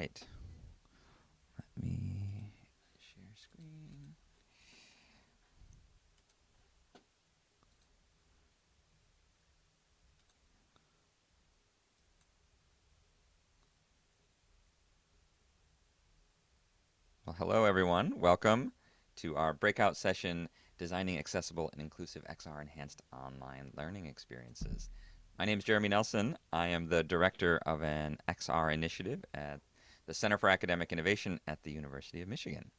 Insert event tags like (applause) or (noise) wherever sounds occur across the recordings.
right. Let me share screen. Well, hello everyone. Welcome to our breakout session, Designing Accessible and Inclusive XR Enhanced Online Learning Experiences. My name is Jeremy Nelson. I am the director of an XR initiative at the Center for Academic Innovation at the University of Michigan.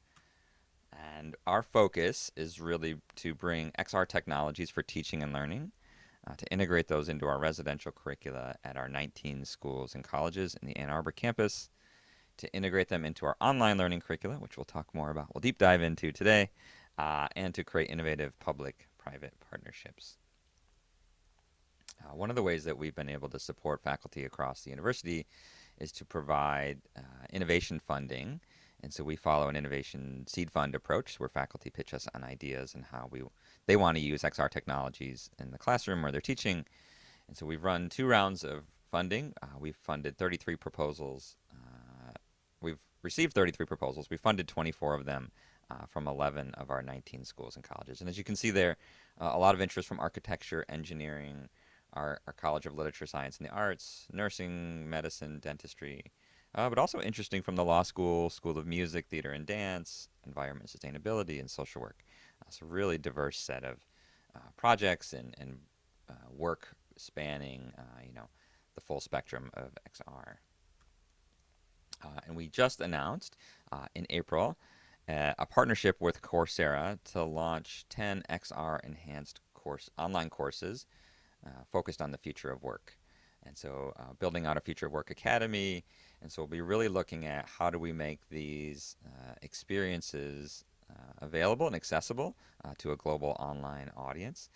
And our focus is really to bring XR technologies for teaching and learning, uh, to integrate those into our residential curricula at our 19 schools and colleges in the Ann Arbor campus, to integrate them into our online learning curricula, which we'll talk more about, we'll deep dive into today, uh, and to create innovative public-private partnerships. Uh, one of the ways that we've been able to support faculty across the university is to provide uh, innovation funding. And so we follow an innovation seed fund approach where faculty pitch us on ideas and how we they want to use XR technologies in the classroom where they're teaching. And so we've run two rounds of funding. Uh, we've funded 33 proposals we've received 33 proposals. We funded 24 of them uh, from 11 of our 19 schools and colleges. And as you can see there, uh, a lot of interest from architecture, engineering, our, our College of Literature, Science, and the Arts, nursing, medicine, dentistry, uh, but also interesting from the law school, School of Music, Theater and Dance, Environment Sustainability, and Social Work. Uh, so really diverse set of uh, projects and, and uh, work spanning, you know, the full spectrum of XR. Uh, and we just announced uh, in April uh, a partnership with Coursera to launch 10 XR enhanced course online courses focused on the future of work. And so uh, building out a future of work academy. And so we'll be really looking at how do we make these uh, experiences uh, available and accessible to a global online audience.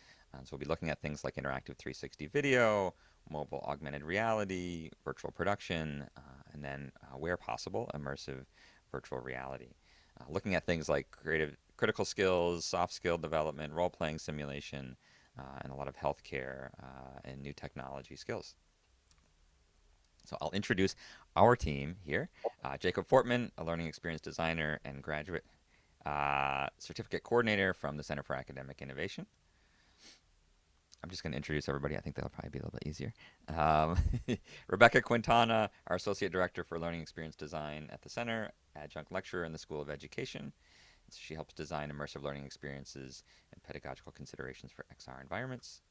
so we'll be looking at things like interactive 360 video, mobile augmented reality, virtual production, uh, and then uh, where possible, immersive virtual reality. Uh, looking at things like creative, critical skills, soft skill development, role-playing simulation, uh, and a lot of healthcare uh, and new technology skills. So I'll introduce our team here. Uh, Jacob Fortman, a learning experience designer and graduate certificate coordinator from the Center for Academic Innovation. I'm just going to introduce everybody. I think that'll probably be a little bit easier. Um, (laughs) Rebecca Quintana, our Associate Director for Learning Experience Design at the Center, adjunct lecturer in the School of Education. She helps design immersive learning experiences and pedagogical considerations for XR environments.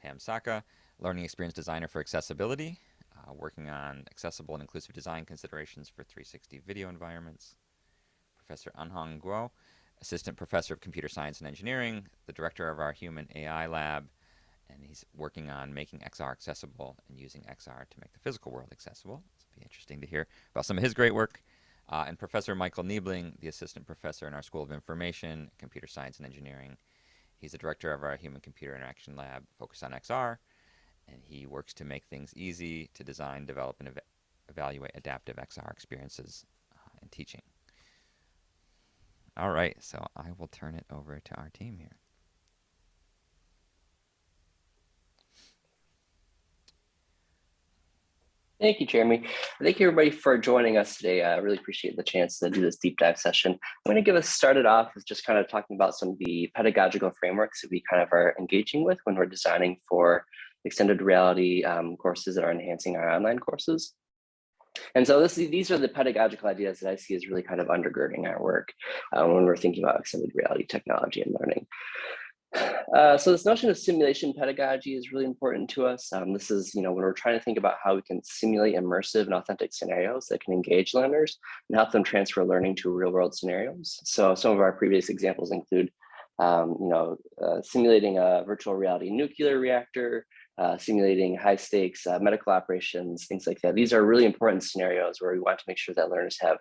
Pam Saka, Learning Experience Designer for Accessibility, uh, working on accessible and inclusive design considerations for 360 video environments. Professor Anhong Guo, Assistant Professor of Computer Science and Engineering, the Director of our Human AI Lab, and he's working on making XR accessible and using XR to make the physical world accessible. It'll be interesting to hear about some of his great work. Uh, and Professor Michael Nebeling, the assistant professor in our School of Information, Computer Science and Engineering. He's the director of our Human Computer Interaction Lab focused on XR, and he works to make things easy to design, develop, and ev evaluate adaptive XR experiences uh, in teaching. All right, so I will turn it over to our team here. Thank you, Jeremy. Thank you, everybody, for joining us today. I really appreciate the chance to do this deep dive session. I'm going to give us started off with just kind of talking about some of the pedagogical frameworks that we kind of are engaging with when we're designing for extended reality um, courses that are enhancing our online courses. And so this, these are the pedagogical ideas that I see as really kind of undergirding our work uh, when we're thinking about extended reality technology and learning. Uh, so this notion of simulation pedagogy is really important to us. Um, this is, you know, when we're trying to think about how we can simulate immersive and authentic scenarios that can engage learners and help them transfer learning to real world scenarios. So some of our previous examples include, um, you know, uh, simulating a virtual reality nuclear reactor, uh, simulating high stakes uh, medical operations, things like that. These are really important scenarios where we want to make sure that learners have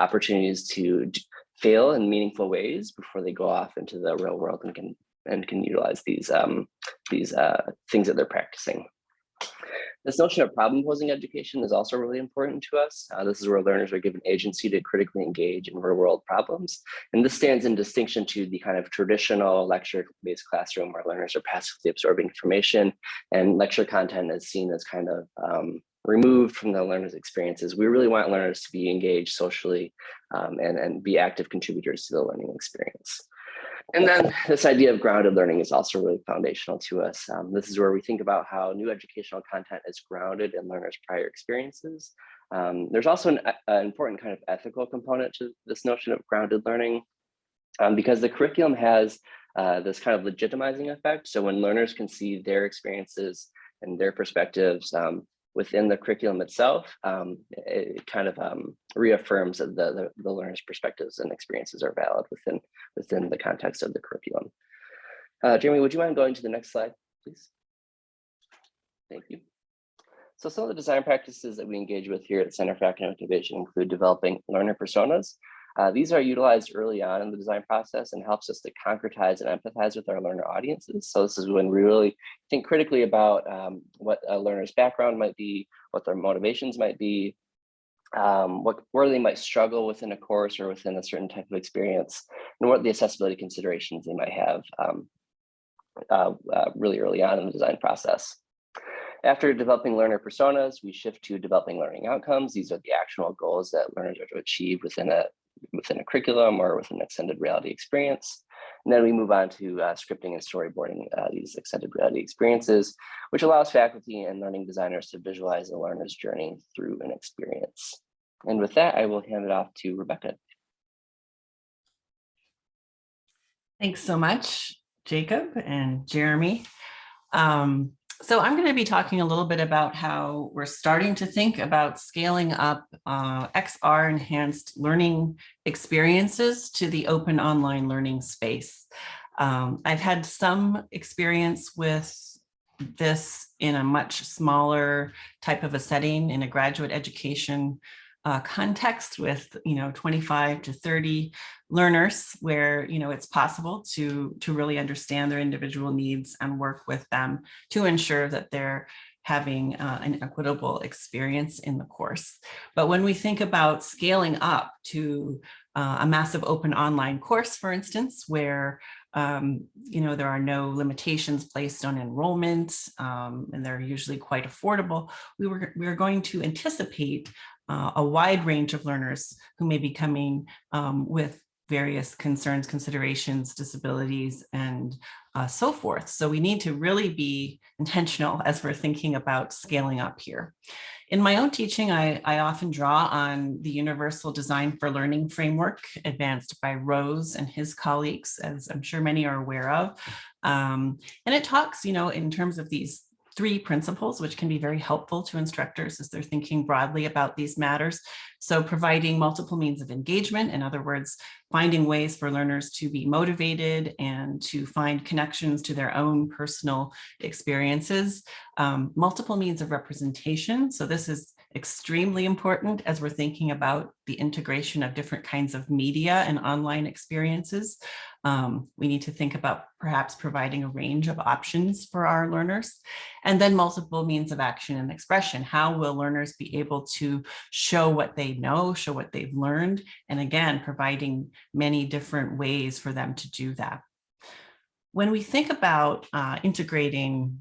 opportunities to fail in meaningful ways before they go off into the real world and can and can utilize these um, these uh, things that they're practicing. This notion of problem posing education is also really important to us. Uh, this is where learners are given agency to critically engage in real world problems. And this stands in distinction to the kind of traditional lecture based classroom where learners are passively absorbing information and lecture content is seen as kind of um, removed from the learner's experiences. We really want learners to be engaged socially um, and, and be active contributors to the learning experience. And then this idea of grounded learning is also really foundational to us. Um, this is where we think about how new educational content is grounded in learners' prior experiences. Um, there's also an, an, important kind of ethical component to this notion of grounded learning um, because the curriculum has uh, this kind of legitimizing effect. So when learners can see their experiences and their perspectives um, within the curriculum itself, um, it kind of um, reaffirms that the, the, the, learner's perspectives and experiences are valid within, within the context of the curriculum. Uh, Jeremy, would you mind going to the next slide, please? Thank you. So some of the design practices that we engage with here at Center for Academic Innovation include developing learner personas, uh, these are utilized early on in the design process and helps us to concretize and empathize with our learner audiences. So this is when we really think critically about um, what a learner's background might be, what their motivations might be, um, what where they might struggle within a course or within a certain type of experience, and what the accessibility considerations they might have um, uh, uh, really early on in the design process. After developing learner personas, we shift to developing learning outcomes. These are the actual goals that learners are to achieve within a within a curriculum or with an extended reality experience. And then we move on to uh, scripting and storyboarding uh, these extended reality experiences, which allows faculty and learning designers to visualize the learner's journey through an experience. And with that, I will hand it off to Rebecca. Thanks so much, Jacob and Jeremy. Um, so I'm going to be talking a little bit about how we're starting to think about scaling up uh, XR enhanced learning experiences to the open online learning space. Um, I've had some experience with this in a much smaller type of a setting in a graduate education uh, context with, you know, 25 to 30 learners where, you know, it's possible to, to really understand their individual needs and work with them to ensure that they're having uh, an equitable experience in the course. But when we think about scaling up to uh, a massive open online course, for instance, where um, you know, there are no limitations placed on enrollment um, and they're usually quite affordable. We were, we are going to anticipate uh, a wide range of learners who may be coming um, with various concerns, considerations, disabilities, and uh, so forth. So we need to really be intentional as we're thinking about scaling up here. In my own teaching, I, I often draw on the Universal Design for Learning framework advanced by Rose and his colleagues, as I'm sure many are aware of. Um, and it talks, you know, in terms of these three principles, which can be very helpful to instructors as they're thinking broadly about these matters. So providing multiple means of engagement, in other words, finding ways for learners to be motivated and to find connections to their own personal experiences, um, multiple means of representation. So this is extremely important as we're thinking about the integration of different kinds of media and online experiences. Um, we need to think about perhaps providing a range of options for our learners and then multiple means of action and expression. How will learners be able to show what they know, show what they've learned, and again, providing many different ways for them to do that. When we think about uh, integrating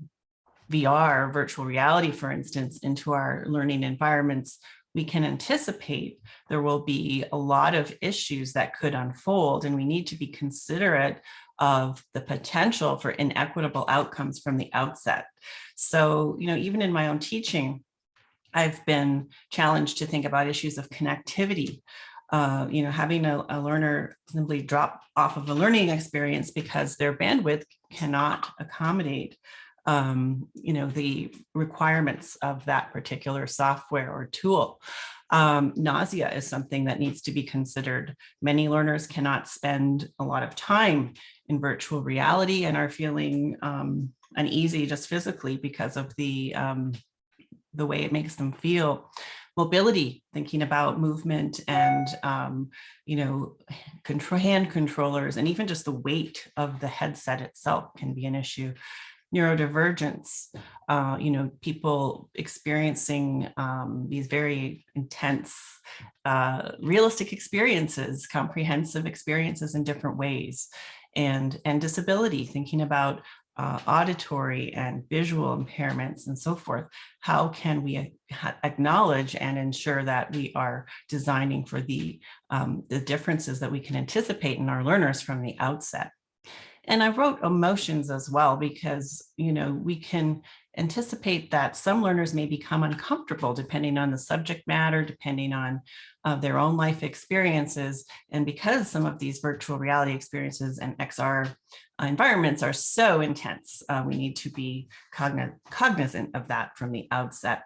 VR, virtual reality, for instance, into our learning environments, we can anticipate there will be a lot of issues that could unfold and we need to be considerate of the potential for inequitable outcomes from the outset. So, you know, even in my own teaching, I've been challenged to think about issues of connectivity. Uh, you know, having a, a learner simply drop off of a learning experience because their bandwidth cannot accommodate um, you know, the requirements of that particular software or tool. Um, nausea is something that needs to be considered. Many learners cannot spend a lot of time in virtual reality and are feeling um, uneasy just physically because of the, um, the way it makes them feel. Mobility, thinking about movement and, um, you know, control, hand controllers and even just the weight of the headset itself can be an issue neurodivergence, uh, you know, people experiencing um, these very intense, uh, realistic experiences, comprehensive experiences in different ways, and, and disability, thinking about uh, auditory and visual impairments and so forth, how can we acknowledge and ensure that we are designing for the, um, the differences that we can anticipate in our learners from the outset? And I wrote emotions as well because, you know, we can anticipate that some learners may become uncomfortable depending on the subject matter, depending on uh, their own life experiences. And because some of these virtual reality experiences and XR environments are so intense, uh, we need to be cognizant of that from the outset.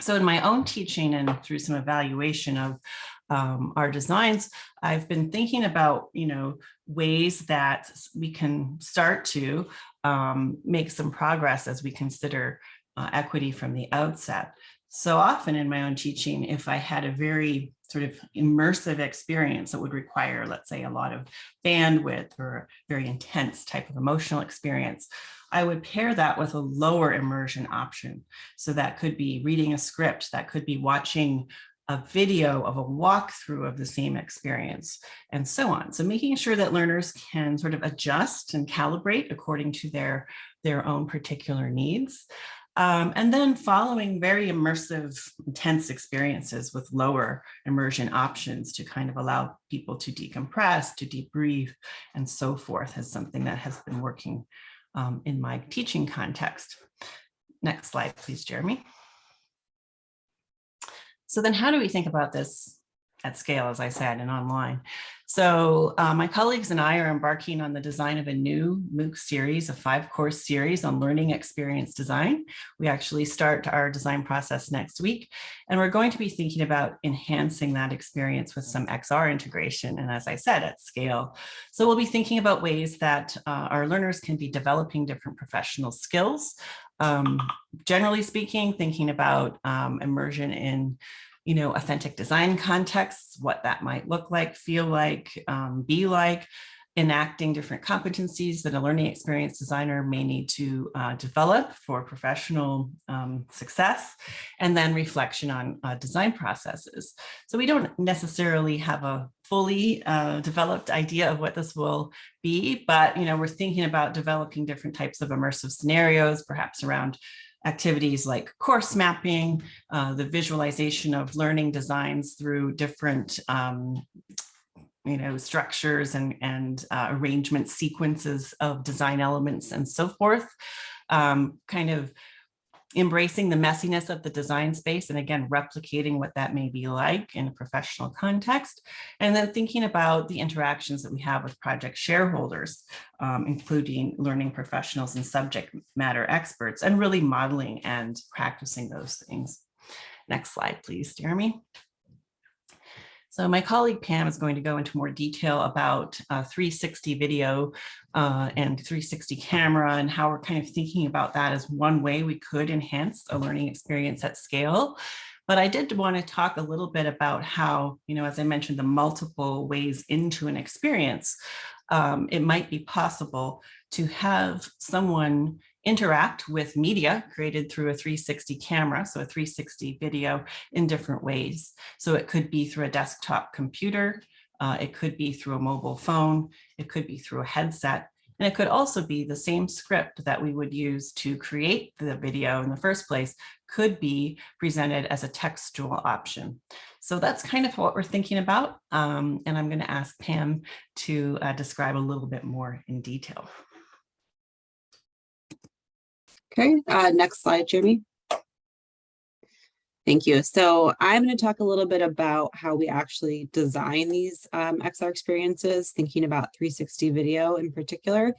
So in my own teaching and through some evaluation of um, our designs, I've been thinking about, you know, ways that we can start to um, make some progress as we consider uh, equity from the outset. So often in my own teaching, if I had a very sort of immersive experience that would require, let's say, a lot of bandwidth or very intense type of emotional experience, I would pair that with a lower immersion option. So that could be reading a script, that could be watching a video of a walkthrough of the same experience and so on. So making sure that learners can sort of adjust and calibrate according to their, their own particular needs. Um, and then following very immersive, intense experiences with lower immersion options to kind of allow people to decompress, to debrief, and so forth is something that has been working um, in my teaching context. Next slide, please, Jeremy. So then how do we think about this at scale, as I said, and online? So uh, my colleagues and I are embarking on the design of a new MOOC series, a five course series on learning experience design. We actually start our design process next week, and we're going to be thinking about enhancing that experience with some XR integration. And as I said, at scale. So we'll be thinking about ways that uh, our learners can be developing different professional skills. Um, generally speaking, thinking about um, immersion in you know, authentic design contexts, what that might look like, feel like, um, be like, enacting different competencies that a learning experience designer may need to uh, develop for professional um, success, and then reflection on uh, design processes. So we don't necessarily have a fully uh, developed idea of what this will be, but you know, we're thinking about developing different types of immersive scenarios, perhaps around activities like course mapping, uh, the visualization of learning designs through different um, you know, structures and, and uh, arrangement sequences of design elements and so forth, um, kind of embracing the messiness of the design space and again, replicating what that may be like in a professional context. And then thinking about the interactions that we have with project shareholders, um, including learning professionals and subject matter experts, and really modeling and practicing those things. Next slide, please, Jeremy. So my colleague Pam is going to go into more detail about uh, 360 video uh, and 360 camera and how we're kind of thinking about that as one way we could enhance a learning experience at scale. But I did want to talk a little bit about how, you know, as I mentioned, the multiple ways into an experience, um, it might be possible to have someone interact with media created through a 360 camera, so a 360 video in different ways. So it could be through a desktop computer, uh, it could be through a mobile phone, it could be through a headset, and it could also be the same script that we would use to create the video in the first place could be presented as a textual option. So that's kind of what we're thinking about. Um, and I'm going to ask Pam to uh, describe a little bit more in detail. Okay, uh, next slide, Jeremy. Thank you. So I'm going to talk a little bit about how we actually design these um, XR experiences, thinking about 360 video in particular.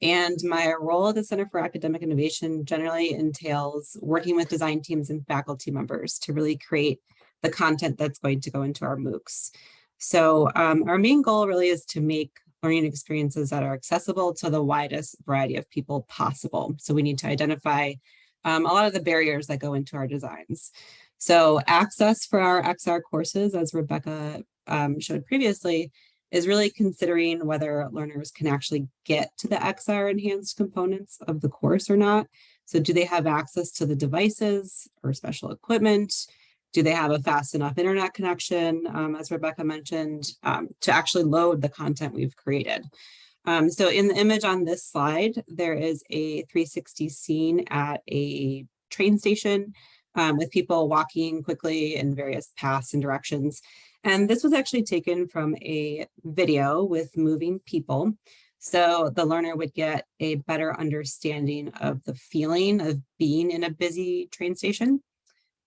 And my role at the Center for Academic Innovation generally entails working with design teams and faculty members to really create the content that's going to go into our MOOCs. So um, our main goal really is to make learning experiences that are accessible to the widest variety of people possible. So we need to identify um, a lot of the barriers that go into our designs. So access for our XR courses, as Rebecca um, showed previously, is really considering whether learners can actually get to the XR enhanced components of the course or not. So do they have access to the devices or special equipment? Do they have a fast enough internet connection, um, as Rebecca mentioned, um, to actually load the content we've created? Um, so in the image on this slide, there is a 360 scene at a train station um, with people walking quickly in various paths and directions. And this was actually taken from a video with moving people. So the learner would get a better understanding of the feeling of being in a busy train station.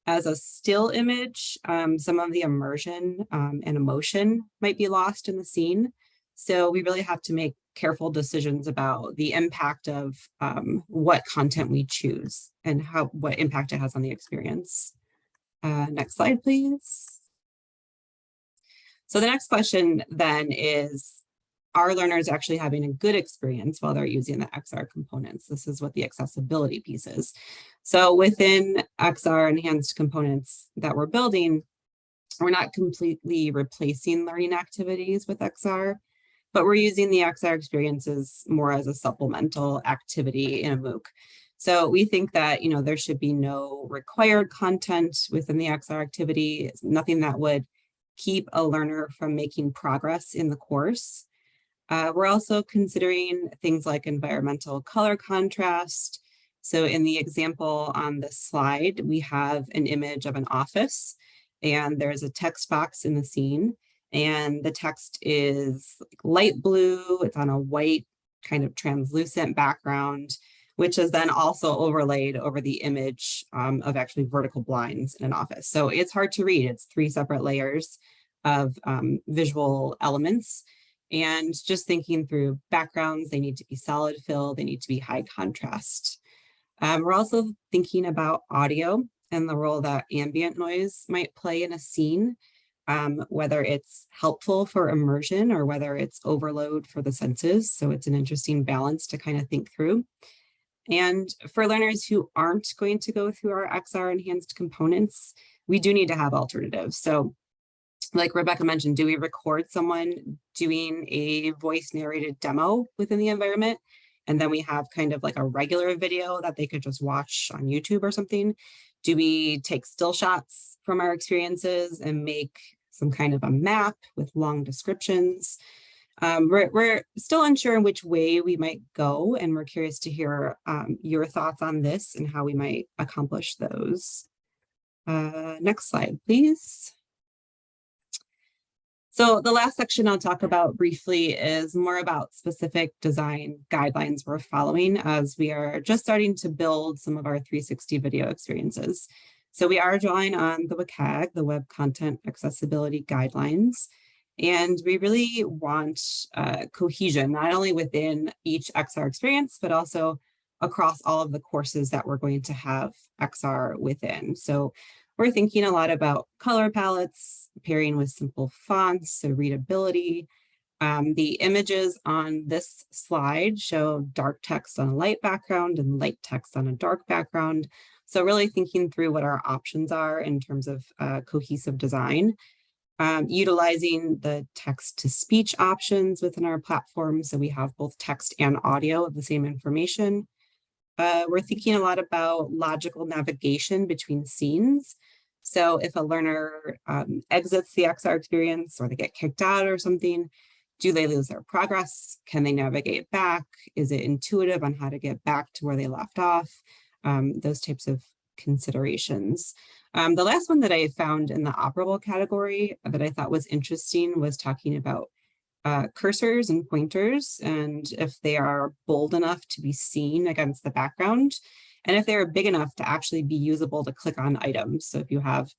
As a still image, um, some of the immersion um, and emotion might be lost in the scene. So we really have to make careful decisions about the impact of um, what content we choose and how what impact it has on the experience. Uh, next slide, please. So the next question then is, are learners actually having a good experience while they're using the XR components? This is what the accessibility piece is. So within XR enhanced components that we're building, we're not completely replacing learning activities with XR, but we're using the XR experiences more as a supplemental activity in a MOOC. So we think that, you know, there should be no required content within the XR activity, nothing that would keep a learner from making progress in the course. Uh, we're also considering things like environmental color contrast. So in the example on this slide, we have an image of an office and there's a text box in the scene and the text is light blue. It's on a white kind of translucent background, which is then also overlaid over the image um, of actually vertical blinds in an office. So it's hard to read. It's three separate layers of um, visual elements. And just thinking through backgrounds, they need to be solid fill, they need to be high contrast. Um, we're also thinking about audio and the role that ambient noise might play in a scene, um, whether it's helpful for immersion or whether it's overload for the senses. So it's an interesting balance to kind of think through. And for learners who aren't going to go through our XR enhanced components, we do need to have alternatives. So like Rebecca mentioned, do we record someone doing a voice narrated demo within the environment? And then we have kind of like a regular video that they could just watch on YouTube or something. Do we take still shots from our experiences and make some kind of a map with long descriptions? Um, we're, we're still unsure in which way we might go, and we're curious to hear um, your thoughts on this and how we might accomplish those. Uh, next slide, please. So the last section I'll talk about briefly is more about specific design guidelines we're following as we are just starting to build some of our 360 video experiences. So we are drawing on the WCAG, the Web Content Accessibility Guidelines, and we really want uh, cohesion, not only within each XR experience, but also across all of the courses that we're going to have XR within. So we're thinking a lot about color palettes, pairing with simple fonts, so readability. Um, the images on this slide show dark text on a light background and light text on a dark background. So really thinking through what our options are in terms of uh, cohesive design. Um, utilizing the text to speech options within our platform. So we have both text and audio of the same information. Uh, we're thinking a lot about logical navigation between scenes. So if a learner um, exits the XR experience or they get kicked out or something, do they lose their progress? Can they navigate back? Is it intuitive on how to get back to where they left off? Um, those types of considerations. Um, the last one that I found in the operable category that I thought was interesting was talking about uh, cursors and pointers and if they are bold enough to be seen against the background and if they're big enough to actually be usable to click on items. So if you have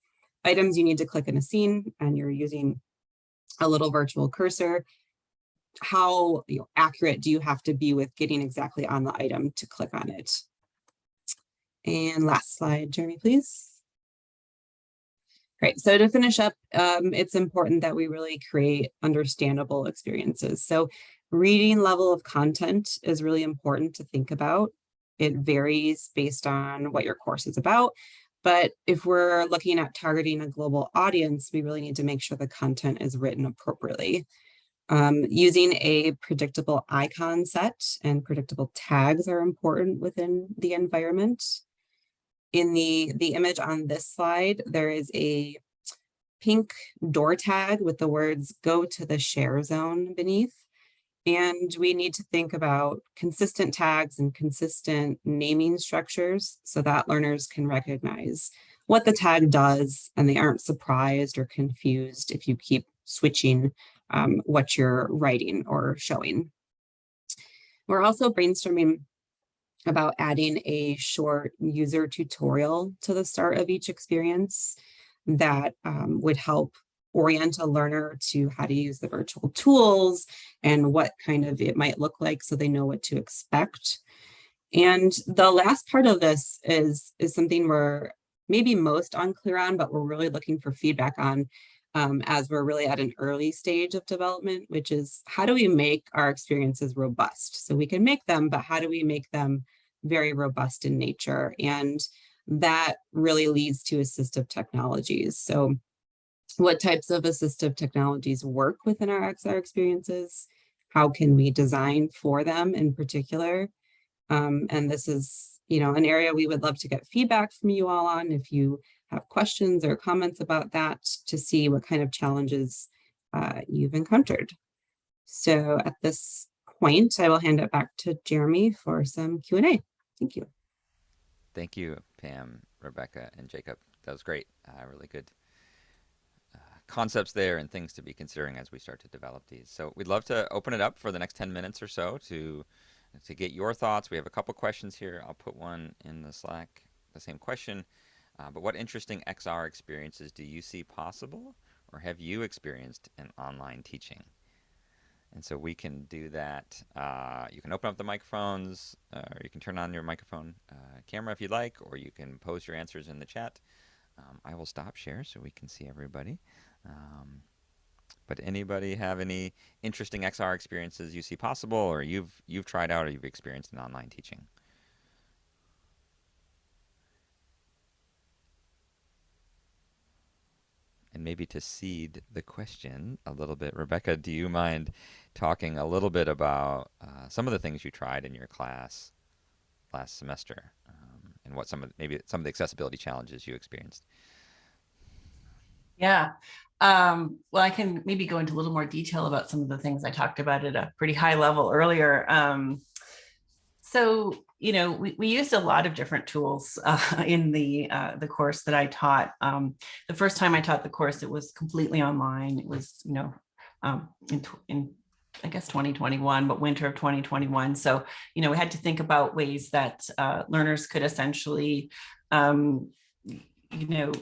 items you need to click in a scene and you're using a little virtual cursor, how you know, accurate do you have to be with getting exactly on the item to click on it? And last slide, Jeremy, please. Great. So to finish up, um, it's important that we really create understandable experiences. So reading level of content is really important to think about. It varies based on what your course is about. But if we're looking at targeting a global audience, we really need to make sure the content is written appropriately. Um, using a predictable icon set and predictable tags are important within the environment in the, the image on this slide, there is a pink door tag with the words go to the share zone beneath. And we need to think about consistent tags and consistent naming structures so that learners can recognize what the tag does and they aren't surprised or confused if you keep switching um, what you're writing or showing. We're also brainstorming about adding a short user tutorial to the start of each experience that um, would help orient a learner to how to use the virtual tools and what kind of it might look like so they know what to expect. And the last part of this is, is something we're maybe most unclear on, but we're really looking for feedback on um, as we're really at an early stage of development, which is how do we make our experiences robust? So we can make them, but how do we make them very robust in nature? And that really leads to assistive technologies. So what types of assistive technologies work within our XR experiences? How can we design for them in particular? Um, and this is, you know, an area we would love to get feedback from you all on if you have questions or comments about that to see what kind of challenges uh, you've encountered. So at this point, I will hand it back to Jeremy for some Q&A. Thank you. Thank you, Pam, Rebecca, and Jacob. That was great. Uh, really good uh, concepts there and things to be considering as we start to develop these. So we'd love to open it up for the next 10 minutes or so to to get your thoughts. We have a couple questions here. I'll put one in the Slack, the same question. Uh, but what interesting XR experiences do you see possible or have you experienced in online teaching? And so we can do that. Uh, you can open up the microphones, uh, or you can turn on your microphone uh, camera if you'd like, or you can post your answers in the chat. Um, I will stop share so we can see everybody. Um, but anybody have any interesting XR experiences you see possible, or you've you've tried out, or you've experienced in online teaching? And maybe to seed the question a little bit, Rebecca, do you mind talking a little bit about uh, some of the things you tried in your class last semester um, and what some of maybe some of the accessibility challenges you experienced? Yeah. Um, well, I can maybe go into a little more detail about some of the things I talked about at a pretty high level earlier. Um, so you know, we, we used a lot of different tools uh, (laughs) in the uh, the course that I taught. Um, the first time I taught the course, it was completely online. It was, you know, um, in, in I guess 2021, but winter of 2021. So, you know, we had to think about ways that uh, learners could essentially, um, you know,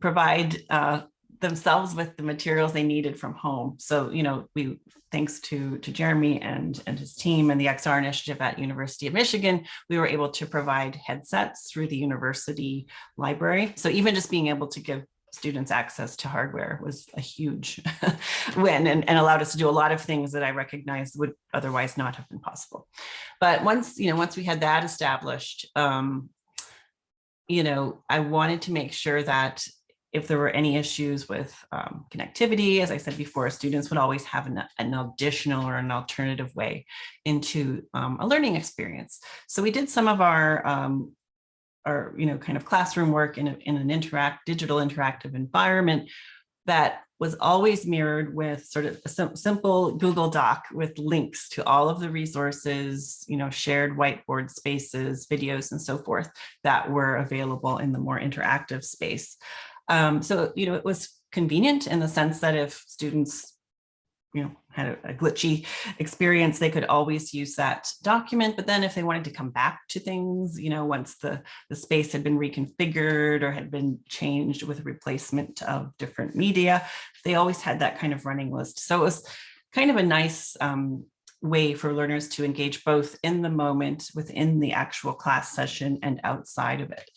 provide uh, themselves with the materials they needed from home. So, you know, we, thanks to, to Jeremy and, and his team and the XR initiative at University of Michigan, we were able to provide headsets through the university library. So even just being able to give students access to hardware was a huge (laughs) win and, and allowed us to do a lot of things that I recognized would otherwise not have been possible. But once, you know, once we had that established, um, you know, I wanted to make sure that if there were any issues with um, connectivity, as I said before, students would always have an, an additional or an alternative way into um, a learning experience. So we did some of our, um, our you know, kind of classroom work in, a, in an interact, digital interactive environment that was always mirrored with sort of a sim simple Google Doc with links to all of the resources, you know, shared whiteboard spaces, videos, and so forth that were available in the more interactive space. Um, so, you know, it was convenient in the sense that if students you know, had a, glitchy experience, they could always use that document. But then if they wanted to come back to things, you know, once the, the space had been reconfigured or had been changed with replacement of different media, they always had that kind of running list. So it was kind of a nice um, way for learners to engage both in the moment within the actual class session and outside of it.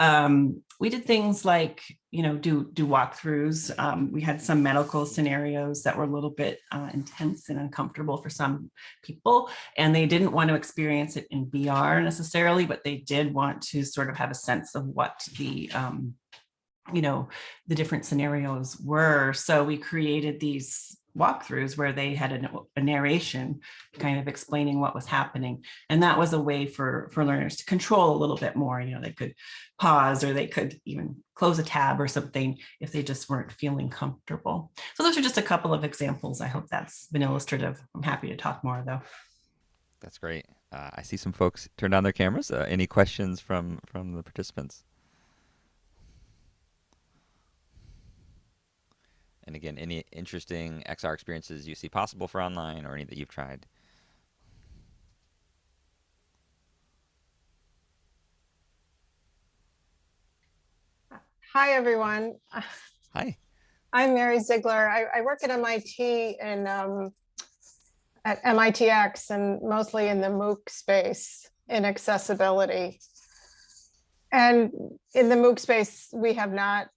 Um, we did things like, you know, do do walkthroughs. Um, we had some medical scenarios that were a little bit uh, intense and uncomfortable for some people, and they didn't want to experience it in VR necessarily, but they did want to sort of have a sense of what the um, you know, the different scenarios were. So we created these walkthroughs where they had a, a narration kind of explaining what was happening. And that was a way for, for learners to control a little bit more. You know, they could pause or they could even close a tab or something if they just weren't feeling comfortable. So those are just a couple of examples. I hope that's been illustrative. I'm happy to talk more though. That's great. Uh, I see some folks turn on their cameras. Uh, any questions from from the participants? And again, any interesting XR experiences you see possible for online or any that you've tried? Hi, everyone. Hi. (laughs) I'm Mary Ziegler. I, I work at MIT and um, at MITx and mostly in the MOOC space in accessibility. And in the MOOC space, we have not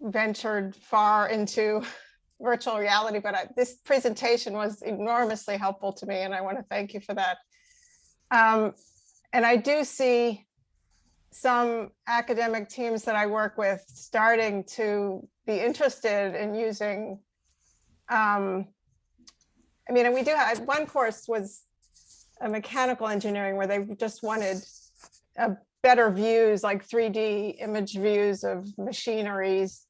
ventured far into (laughs) virtual reality, but I, this presentation was enormously helpful to me and I want to thank you for that. Um, and I do see some academic teams that I work with starting to be interested in using um, I mean, and we do have one course was a mechanical engineering where they just wanted a better views like 3D image views of machineries.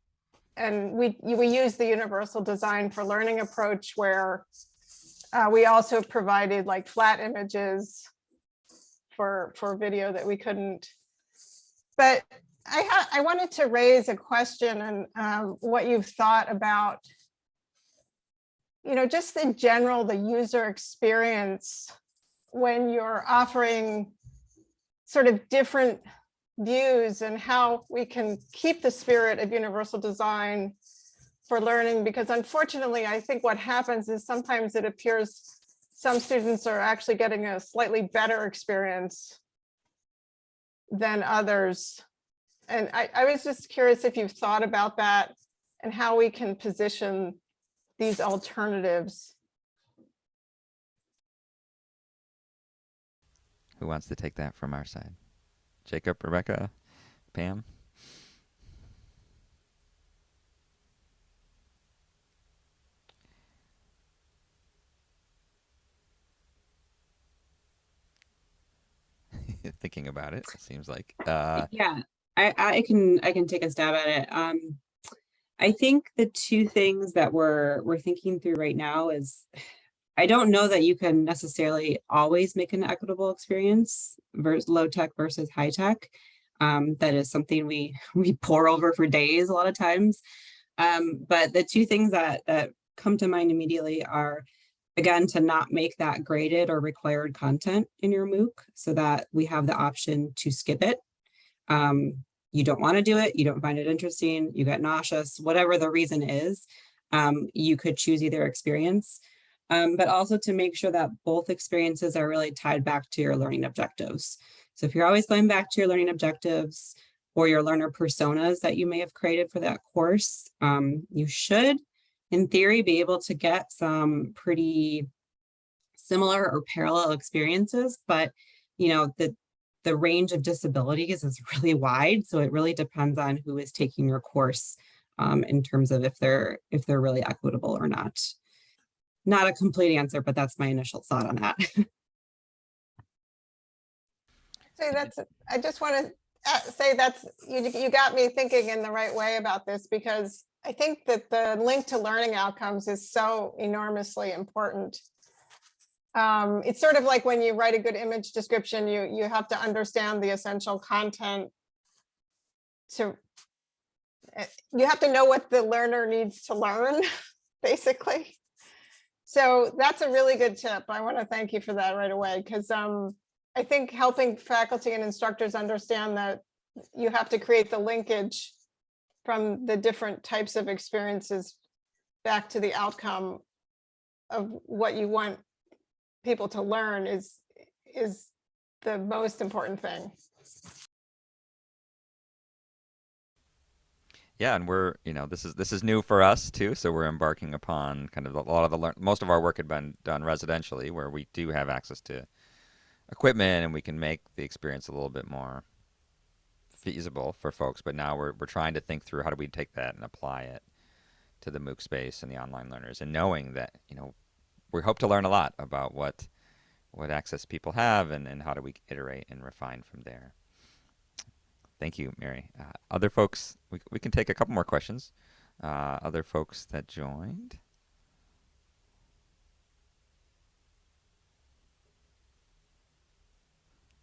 And we, we use the universal design for learning approach where uh, we also provided like flat images for, for video that we couldn't. But I, I wanted to raise a question and um, what you've thought about you know, just in general, the user experience when you're offering sort of different views and how we can keep the spirit of universal design for learning, because unfortunately, I think what happens is sometimes it appears some students are actually getting a slightly better experience than others. And I, I was just curious if you've thought about that and how we can position these alternatives. Who wants to take that from our side? Jacob, Rebecca, Pam? (laughs) Thinking about it, it seems like. Uh, yeah, I, I can I can take a stab at it. Um, I think the two things that we're we're thinking through right now is I don't know that you can necessarily always make an equitable experience versus low tech versus high tech. Um, that is something we (laughs) we pore over for days a lot of times. Um, but the two things that that come to mind immediately are again to not make that graded or required content in your MOOC so that we have the option to skip it. Um, you don't want to do it, you don't find it interesting, you get nauseous, whatever the reason is, um, you could choose either experience, um, but also to make sure that both experiences are really tied back to your learning objectives. So if you're always going back to your learning objectives or your learner personas that you may have created for that course, um, you should, in theory, be able to get some pretty similar or parallel experiences, but you know, the, the range of disabilities is (laughs) really wide. So it really depends on who is taking your course um, in terms of if they're if they're really equitable or not. Not a complete answer, but that's my initial thought on that. (laughs) say that's, I just want to uh, say that's, you, you got me thinking in the right way about this because I think that the link to learning outcomes is so enormously important um, it's sort of like when you write a good image description, you, you have to understand the essential content to, eh, you have to know what the learner needs to learn, (laughs) basically. So that's a really good tip. I want to thank you for that right away because um, I think helping faculty and instructors understand that you have to create the linkage from the different types of experiences back to the outcome of what you want people to learn is is the most important thing. Yeah, and we're you know this is this is new for us too, so we're embarking upon kind of a lot of the. Most of our work had been done residentially, where we do have access to equipment and we can make the experience a little bit more feasible for folks. But now we're we're trying to think through how do we take that and apply it to the MOOC space and the online learners, and knowing that you know we hope to learn a lot about what what access people have and, and how do we iterate and refine from there. Thank you, Mary. Uh, other folks, we, we can take a couple more questions. Uh, other folks that joined.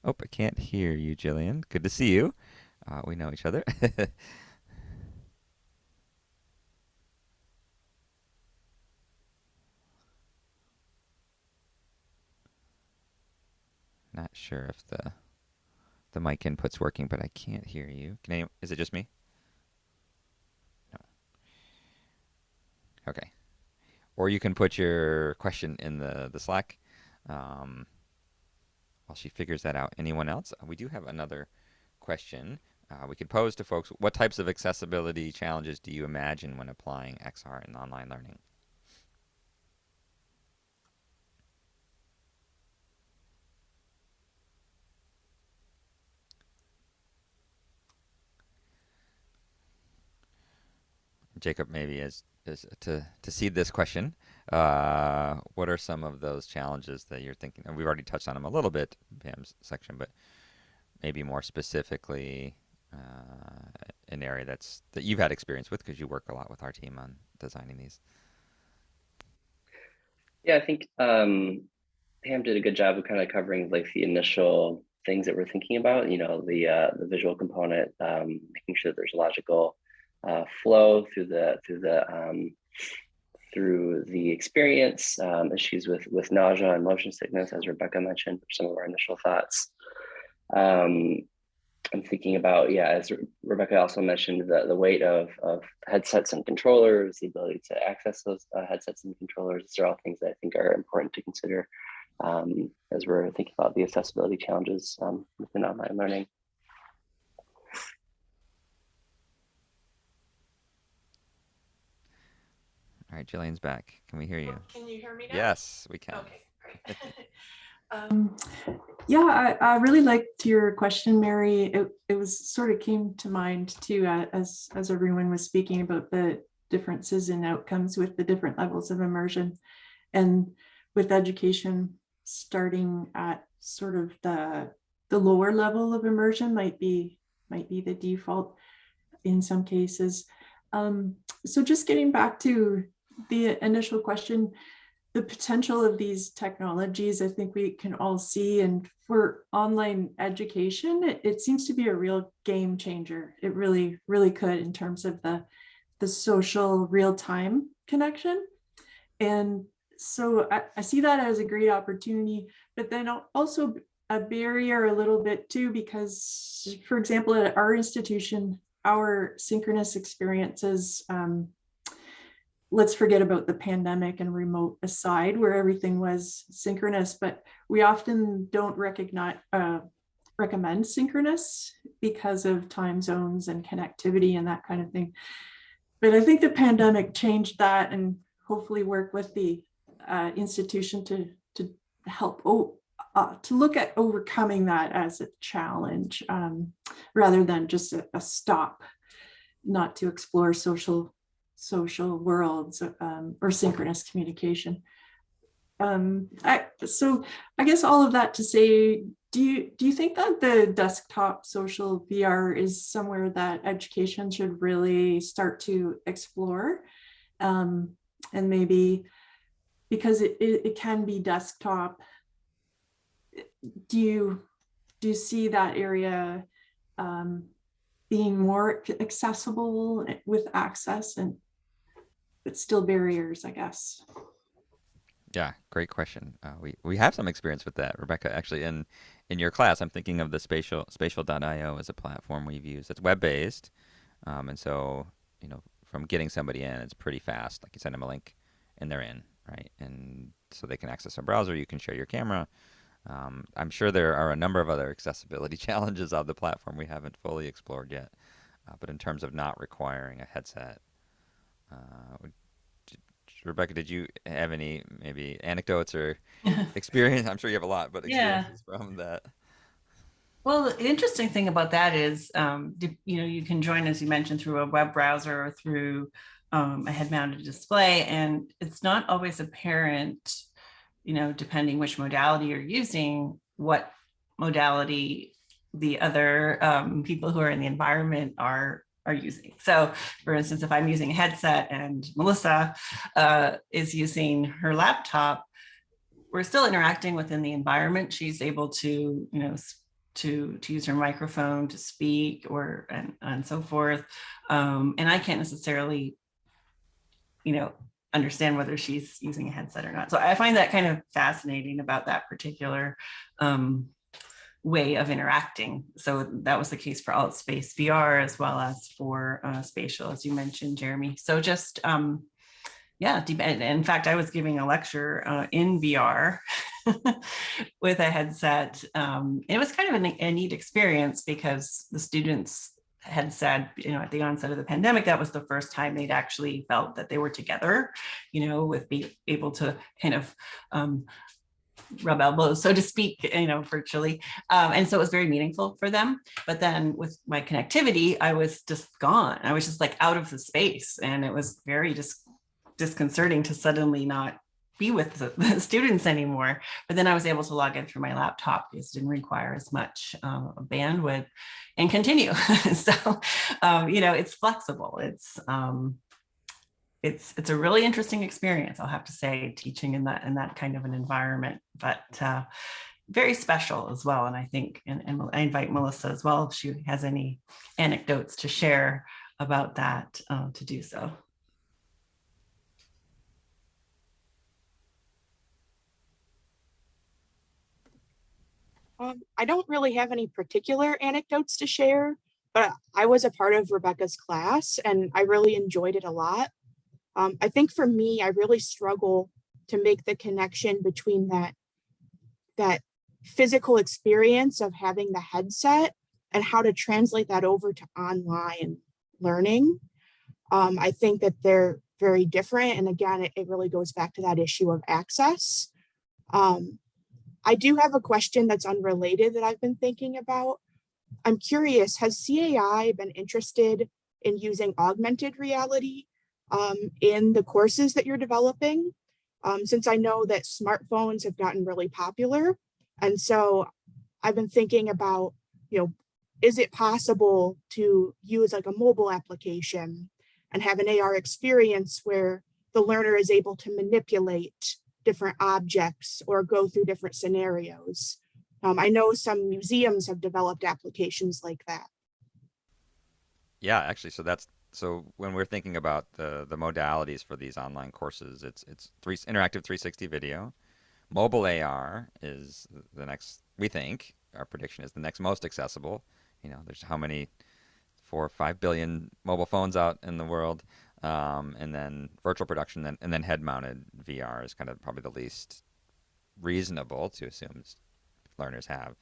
Oh, I can't hear you, Jillian. Good to see you. Uh, we know each other. (laughs) Not sure if the the mic input's working, but I can't hear you. Can is it just me? No. Okay. Or you can put your question in the the Slack. Um, while she figures that out. Anyone else? Uh, we do have another question uh, we could pose to folks. What types of accessibility challenges do you imagine when applying XR in online learning? Jacob, maybe as, as to to seed this question, uh, what are some of those challenges that you're thinking? And we've already touched on them a little bit Pam's section, but maybe more specifically, uh, an area that's that you've had experience with because you work a lot with our team on designing these. Yeah, I think um, Pam did a good job of kind of covering like the initial things that we're thinking about. You know, the uh, the visual component, um, making sure that there's logical uh, flow through the through the um, through the experience, um, issues with with nausea and motion sickness, as Rebecca mentioned, some of our initial thoughts. Um, I'm thinking about, yeah, as Rebecca also mentioned, the, the weight of, of headsets and controllers, the ability to access those uh, headsets and controllers. These are all things that I think are important to consider um, as we're thinking about the accessibility challenges um, within online learning. Right, Jillian's back. Can we hear you? Can you hear me now? Yes, we can. Okay, great. (laughs) (laughs) um, yeah, I, I, really liked your question, Mary. It, it was sort of came to mind too, uh, as, as everyone was speaking about the differences in outcomes with the different levels of immersion. And with education starting at sort of the, the lower level of immersion might be, might be the default in some cases. Um, so just getting back to the initial question, the potential of these technologies, I think we can all see. And for online education, it, it, seems to be a real game changer. It really, really could in terms of the, the social real-time connection. And so I, I see that as a great opportunity, but then also a barrier a little bit too, because for example, at our institution, our synchronous experiences um, let's forget about the pandemic and remote aside where everything was synchronous, but we often don't recognize, uh, recommend synchronous because of time zones and connectivity and that kind of thing. But I think the pandemic changed that and hopefully work with the uh, institution to, to help oh, uh, to look at overcoming that as a challenge um, rather than just a, a stop not to explore social social worlds um, or synchronous communication. Um, I, so I guess all of that to say, do you do you think that the desktop social VR is somewhere that education should really start to explore? Um, and maybe because it, it, it can be desktop, do you do you see that area um, being more accessible with access and but still barriers, I guess. Yeah, great question. Uh, we we have some experience with that, Rebecca. Actually, in in your class, I'm thinking of the spatial spatial.io as a platform we've used. It's web based, um, and so you know from getting somebody in, it's pretty fast. Like you send them a link, and they're in, right? And so they can access a browser. You can share your camera. Um, I'm sure there are a number of other accessibility (laughs) challenges on the platform we haven't fully explored yet. Uh, but in terms of not requiring a headset uh, Rebecca, did you have any maybe anecdotes or (laughs) experience? I'm sure you have a lot, but experiences yeah. from that. Well, the interesting thing about that is, um, you know, you can join, as you mentioned, through a web browser or through um, a head mounted display and it's not always apparent, you know, depending which modality you're using, what modality the other um, people who are in the environment are are using. So for instance, if I'm using a headset and Melissa uh, is using her laptop, we're still interacting within the environment. She's able to, you know, to, to use her microphone to speak or and, and so forth. Um, and I can't necessarily, you know, understand whether she's using a headset or not. So I find that kind of fascinating about that particular um, way of interacting. So that was the case for AltSpace VR as well as for uh, spatial, as you mentioned, Jeremy. So just, um, yeah, in fact, I was giving a lecture uh, in VR (laughs) with a headset. Um, it was kind of a neat experience because the students had said, you know, at the onset of the pandemic, that was the first time they'd actually felt that they were together, you know, with being able to kind of um, rub elbows, so to speak, you know, virtually. Um, and so it was very meaningful for them. But then with my connectivity, I was just gone. I was just like out of the space. And it was very dis disconcerting to suddenly not be with the, (laughs) the, students anymore. But then I was able to log in through my laptop because it didn't require as much um, bandwidth and continue. (laughs) so, um, you know, it's flexible. It's, um, it's it's a really interesting experience, I'll have to say, teaching in that in that kind of an environment, but uh, very special as well. And I think, and, and I invite Melissa as well, if she has any anecdotes to share about that uh, to do so. Um, I don't really have any particular anecdotes to share, but I was a part of Rebecca's class and I really enjoyed it a lot. Um, I think for me, I really struggle to make the connection between that, that physical experience of having the headset and how to translate that over to online learning. Um, I think that they're very different. And again, it, it really goes back to that issue of access. Um, I do have a question that's unrelated that I've been thinking about. I'm curious, has CAI been interested in using augmented reality um, in the courses that you're developing, um, since I know that smartphones have gotten really popular. And so I've been thinking about, you know, is it possible to use like a mobile application and have an AR experience where the learner is able to manipulate different objects or go through different scenarios. Um, I know some museums have developed applications like that. Yeah, actually, so that's so when we're thinking about the the modalities for these online courses, it's it's three interactive 360 video. Mobile AR is the next. We think our prediction is the next most accessible. You know, there's how many four or five billion mobile phones out in the world, um, and then virtual production, then and then head-mounted VR is kind of probably the least reasonable to assume learners have.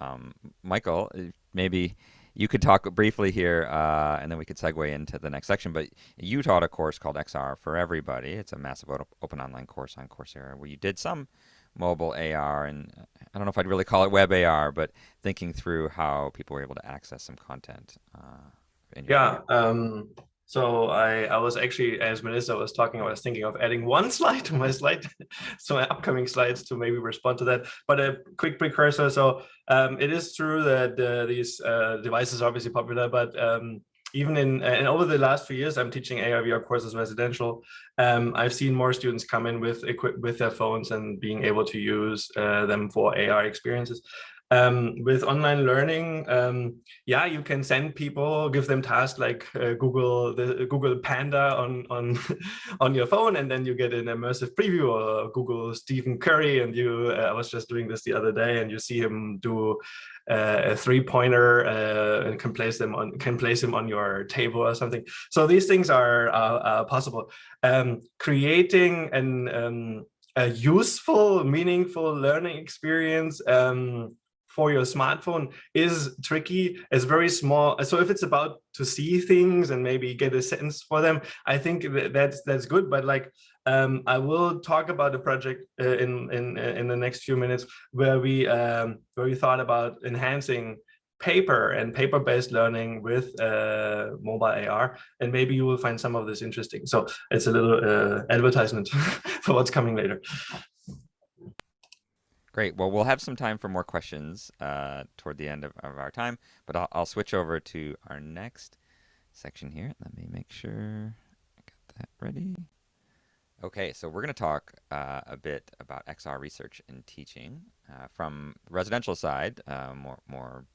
Um, Michael, maybe you could talk briefly here, uh, and then we could segue into the next section. But you taught a course called XR for Everybody. It's a massive open online course on Coursera where you did some mobile AR, and I don't know if I'd really call it web AR, but thinking through how people were able to access some content. Uh, yeah, um, so I, I was actually, as Melissa was talking, I was thinking of adding one (laughs) slide to my slide, (laughs) so my upcoming slides to maybe respond to that. But a quick precursor. So um, it is true that uh, these uh, devices are obviously popular, but um, even in and over the last few years, I'm teaching AR VR courses residential. Um, I've seen more students come in with equip with their phones and being able to use uh, them for AR experiences. Um, with online learning, um, yeah, you can send people, give them tasks like uh, Google the Google Panda on on (laughs) on your phone, and then you get an immersive preview or Google Stephen Curry. And you, uh, I was just doing this the other day, and you see him do uh, a three pointer uh, and can place them on can place him on your table or something. So these things are possible. Um, creating an um, a useful, meaningful learning experience um, for your smartphone is tricky. It's very small. So if it's about to see things and maybe get a sense for them, I think that's that's good. But like um, I will talk about a project uh, in in uh, in the next few minutes where we um, where we thought about enhancing paper and paper-based learning with uh, mobile AR, and maybe you will find some of this interesting. So it's a little uh, advertisement (laughs) for what's coming later. Great. Well, we'll have some time for more questions uh, toward the end of, of our time, but I'll, I'll switch over to our next section here. Let me make sure I got that ready. Okay, so we're going to talk uh, a bit about XR research and teaching uh, from the residential side, uh, more, more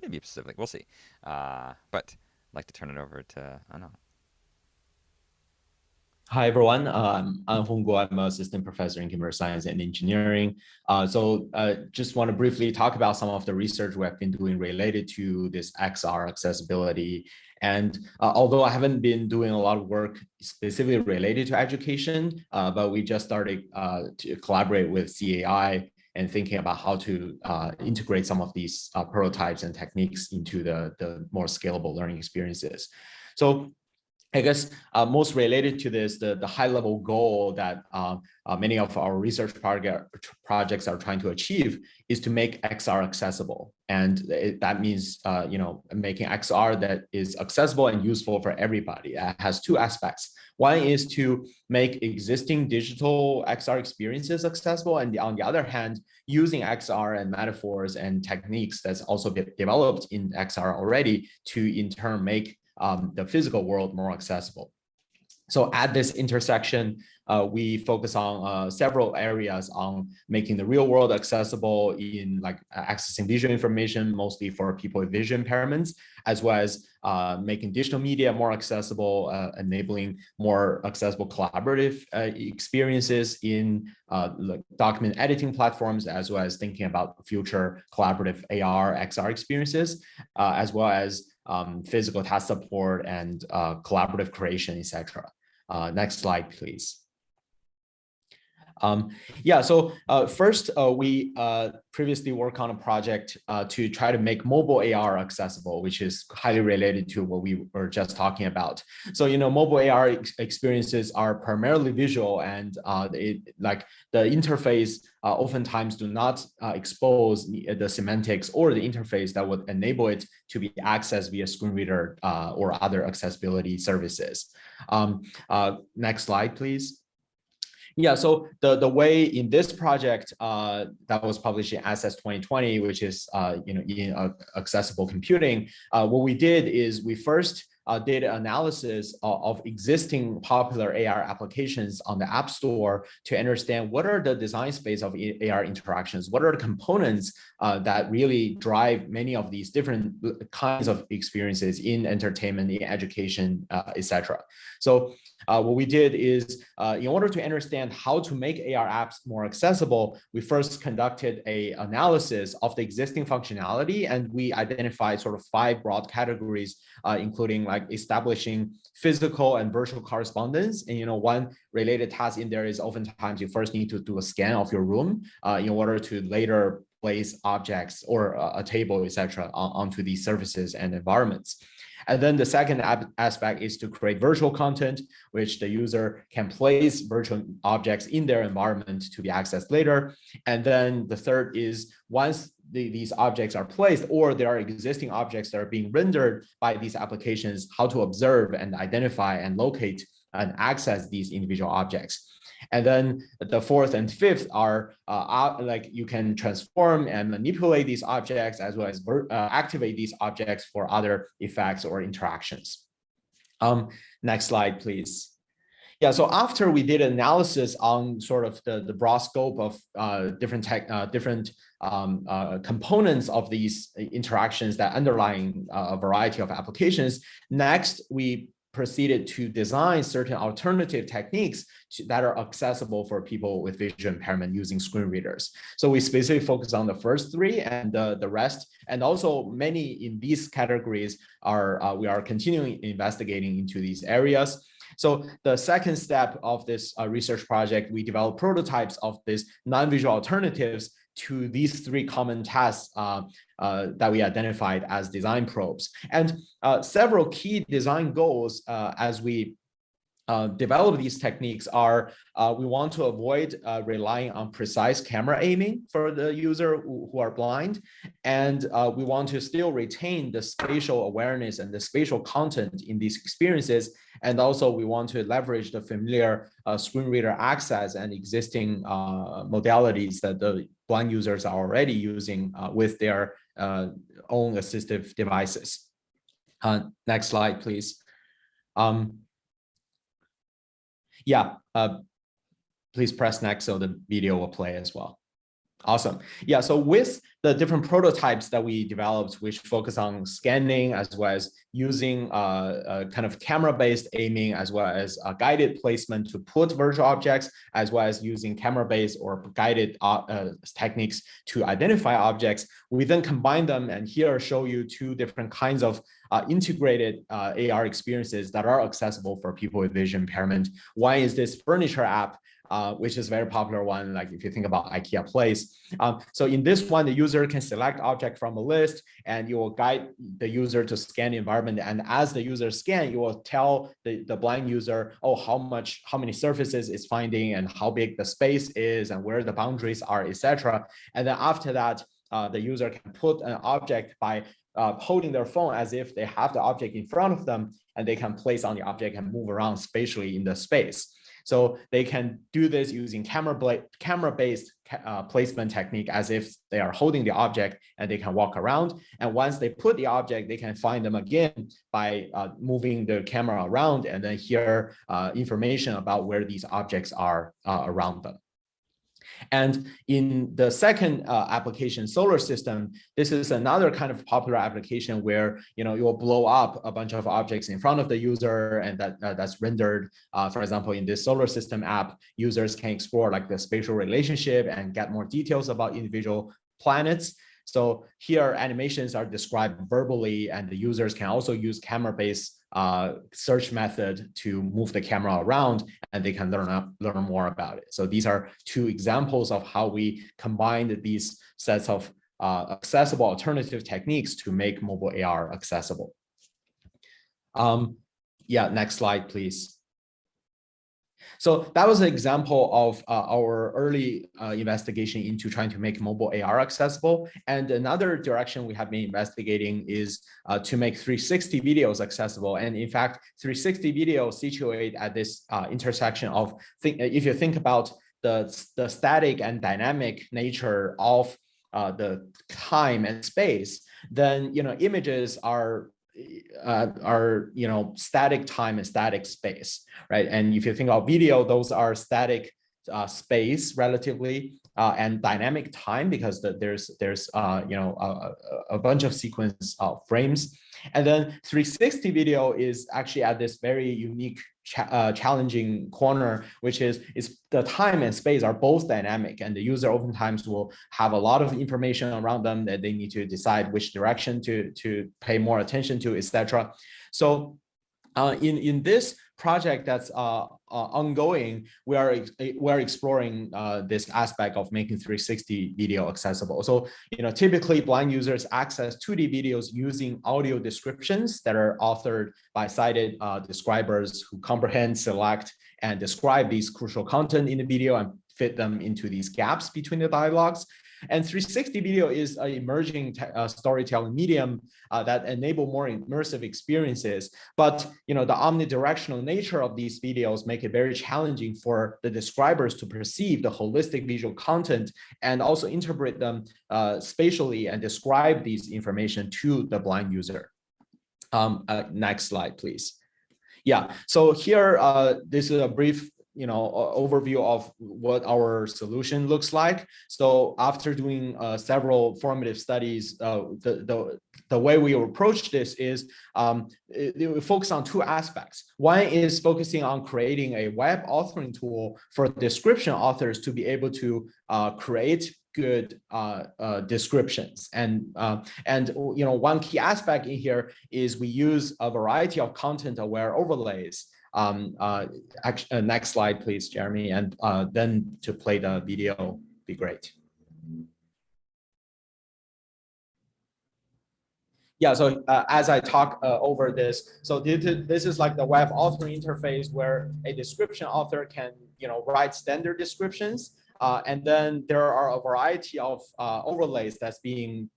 maybe specific, we'll see. Uh, but I'd like to turn it over to Anhong. Hi, everyone. Um, I'm Anhong Guo. I'm an assistant professor in computer science and engineering. Uh, so uh, just want to briefly talk about some of the research we have been doing related to this XR accessibility. And uh, although I haven't been doing a lot of work specifically related to education, uh, but we just started uh, to collaborate with CAI and thinking about how to uh, integrate some of these prototypes and techniques into the, the more scalable learning experiences. So I guess uh, most related to this, the, the high level goal that uh, uh, many of our research project, projects are trying to achieve is to make XR accessible. And it, that means, uh, you know, making XR that is accessible and useful for everybody. It has two aspects. One is to make existing digital XR experiences accessible. And on the other hand, using XR and metaphors and techniques that's also developed in XR already to in turn make um, the physical world more accessible. So at this intersection, uh, we focus on uh, several areas on making the real world accessible in like accessing visual information, mostly for people with vision impairments, as well as uh, making digital media more accessible, uh, enabling more accessible collaborative uh, experiences in uh, document editing platforms, as well as thinking about future collaborative AR, XR experiences, as well as um, physical task support and uh, collaborative creation, etc. Uh, next slide, please. Um, yeah, so uh, first, uh, we uh, previously worked on a project uh, to try to make mobile AR accessible, which is highly related to what we were just talking about. So, you know, mobile AR ex experiences are primarily visual and uh, it, like the interface uh, oftentimes do not expose the, the, semantics or the interface that would enable it to be accessed via screen reader or other accessibility services. Um, next slide, please. Yeah, so the, the way in this project uh, that was published in ASSETS 2020, which is uh, you know in uh, accessible computing, uh, what we did is we first uh, data analysis of, of, existing popular AR applications on the App Store to understand what are the design space of AR interactions, what are the components uh, that really drive many of these different kinds of experiences in entertainment, in education, uh, etc. So uh, what we did is, uh, in order to understand how to make AR apps more accessible, we first conducted a analysis of the existing functionality, and we identified sort of five broad categories, uh, including like establishing physical and virtual correspondence. And you know, one related task in there is oftentimes you first need to do a scan of your room uh, in order to later place objects or a table, etc., onto these surfaces and environments. And then the second aspect is to create virtual content, which the user can place virtual objects in their environment to be accessed later. And then the third is once the, these objects are placed or there are existing objects that are being rendered by these applications, how to observe and identify and locate and access these individual objects. And then the fourth and fifth are uh, like you can transform and manipulate these objects as well as uh, activate these objects for other effects or interactions. Um, next slide, please. Yeah, so after we did analysis on sort of the, the broad scope of uh, different tech, uh, different um, uh, components of these interactions that underlying uh, a variety of applications, next we proceeded to design certain alternative techniques to, that are accessible for people with vision impairment using screen readers. So we specifically focus on the first three and uh, the rest, and also many in these categories are uh, we are continuing investigating into these areas. So the second step of this uh, research project, we developed prototypes of these non-visual alternatives to these three common tasks uh, uh, that we identified as design probes. And uh, several key design goals uh, as we uh, develop these techniques are uh, we want to avoid uh, relying on precise camera aiming for the user who, are blind. And uh, we want to still retain the spatial awareness and the spatial content in these experiences. And also we want to leverage the familiar uh, screen reader access and existing modalities that the blind users are already using with their own assistive devices. next slide, please. Um, yeah, uh, please press next so the video will play as well. Awesome. Yeah, so with the different prototypes that we developed, which focus on scanning as well as using uh, kind of camera-based aiming, as well as guided placement to put virtual objects, as well as using camera-based or guided uh, uh, techniques to identify objects, we then combine them and here show you two different kinds of uh, integrated uh, AR experiences that are accessible for people with vision impairment. One is this furniture app uh, which is a very popular one, like if you think about IKEA Place. Um, so in this one, the user can select object from a list and you will guide the user to scan the environment. And as the user scan, you will tell the, the blind user, oh, how much, how many surfaces it's finding and how big the space is and where the boundaries are, etc. And then after that, uh, the user can put an object by uh, holding their phone as if they have the object in front of them and they can place on the object and move around spatially in the space. So they can do this using camera camera-based uh, placement technique as if they are holding the object and they can walk around. And once they put the object, they can find them again by uh, moving the camera around and then hear uh, information about where these objects are uh, around them. And in the second uh, application, solar system, this is another kind of popular application where you know you will blow up a bunch of objects in front of the user, and that uh, that's rendered. Uh, for example, in this solar system app, users can explore like the spatial relationship and get more details about individual planets. So here animations are described verbally and the users can also use camera-based uh, search method to move the camera around and they can learn learn more about it. So these are two examples of how we combined these sets of uh, accessible alternative techniques to make mobile AR accessible. Um, yeah, next slide, please. So that was an example of uh, our early uh, investigation into trying to make mobile AR accessible. And another direction we have been investigating is uh, to make 360 videos accessible. And in fact, 360 videos situate at this uh, intersection of, think, if you think about the, the static and dynamic nature of uh, the time and space, then you know images are uh, are you know static time and static space, right? And if you think about video, those are static uh, space relatively uh, and dynamic time because the, there's there's uh, you know a, a bunch of sequence of frames. And then 360 video is actually at this very unique cha uh, challenging corner, which is, is the time and space are both dynamic and the user oftentimes will have a lot of information around them that they need to decide which direction to, to pay more attention to, etc. So uh, in, in this project that's uh, uh, ongoing, we are we are exploring uh, this aspect of making 360 video accessible. So, you know, typically blind users access 2D videos using audio descriptions that are authored by sighted uh, describers who comprehend, select, and describe these crucial content in the video and fit them into these gaps between the dialogues. And 360 video is an emerging uh, storytelling medium uh, that enable more immersive experiences. But you know, the omnidirectional nature of these videos make it very challenging for the describers to perceive the holistic visual content and also interpret them uh, spatially and describe these information to the blind user. Um, uh, next slide, please. Yeah, so here, uh, this is a brief you know overview of what our solution looks like. So after doing uh, several formative studies uh, the, the the way we approach this is um, we focus on two aspects. One is focusing on creating a web authoring tool for description authors to be able to uh, create good uh, uh, descriptions. And, uh, and, you know, one key aspect in here is we use a variety of content aware overlays um, uh, actually, uh, next slide, please, Jeremy, and uh, then to play the video be great. yeah, so uh, as I talk uh, over this, so this is like the web author interface where a description author can, you know, write standard descriptions. Uh, and then there are a variety of uh, overlays that's being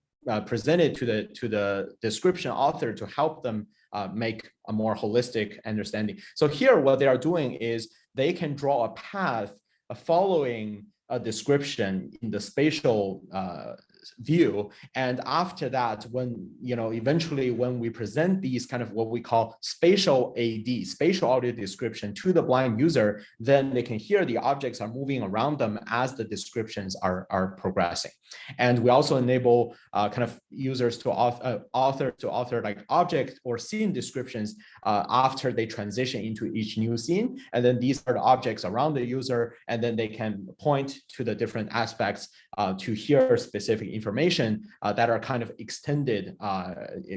presented to the to the description author to help them uh, make a more holistic understanding. So here, what they are doing is they can draw a path following a description in the spatial uh, view. And after that, when, you know, eventually when we present these kind of what we call spatial AD, spatial audio description to the blind user, then they can hear the objects are moving around them as the descriptions are, are progressing. And we also enable uh, kind of users to author, uh, author to author like object or scene descriptions uh, after they transition into each new scene. And then these are the objects around the user, and then they can point to the different aspects uh, to hear specific information uh, that are kind of extended uh,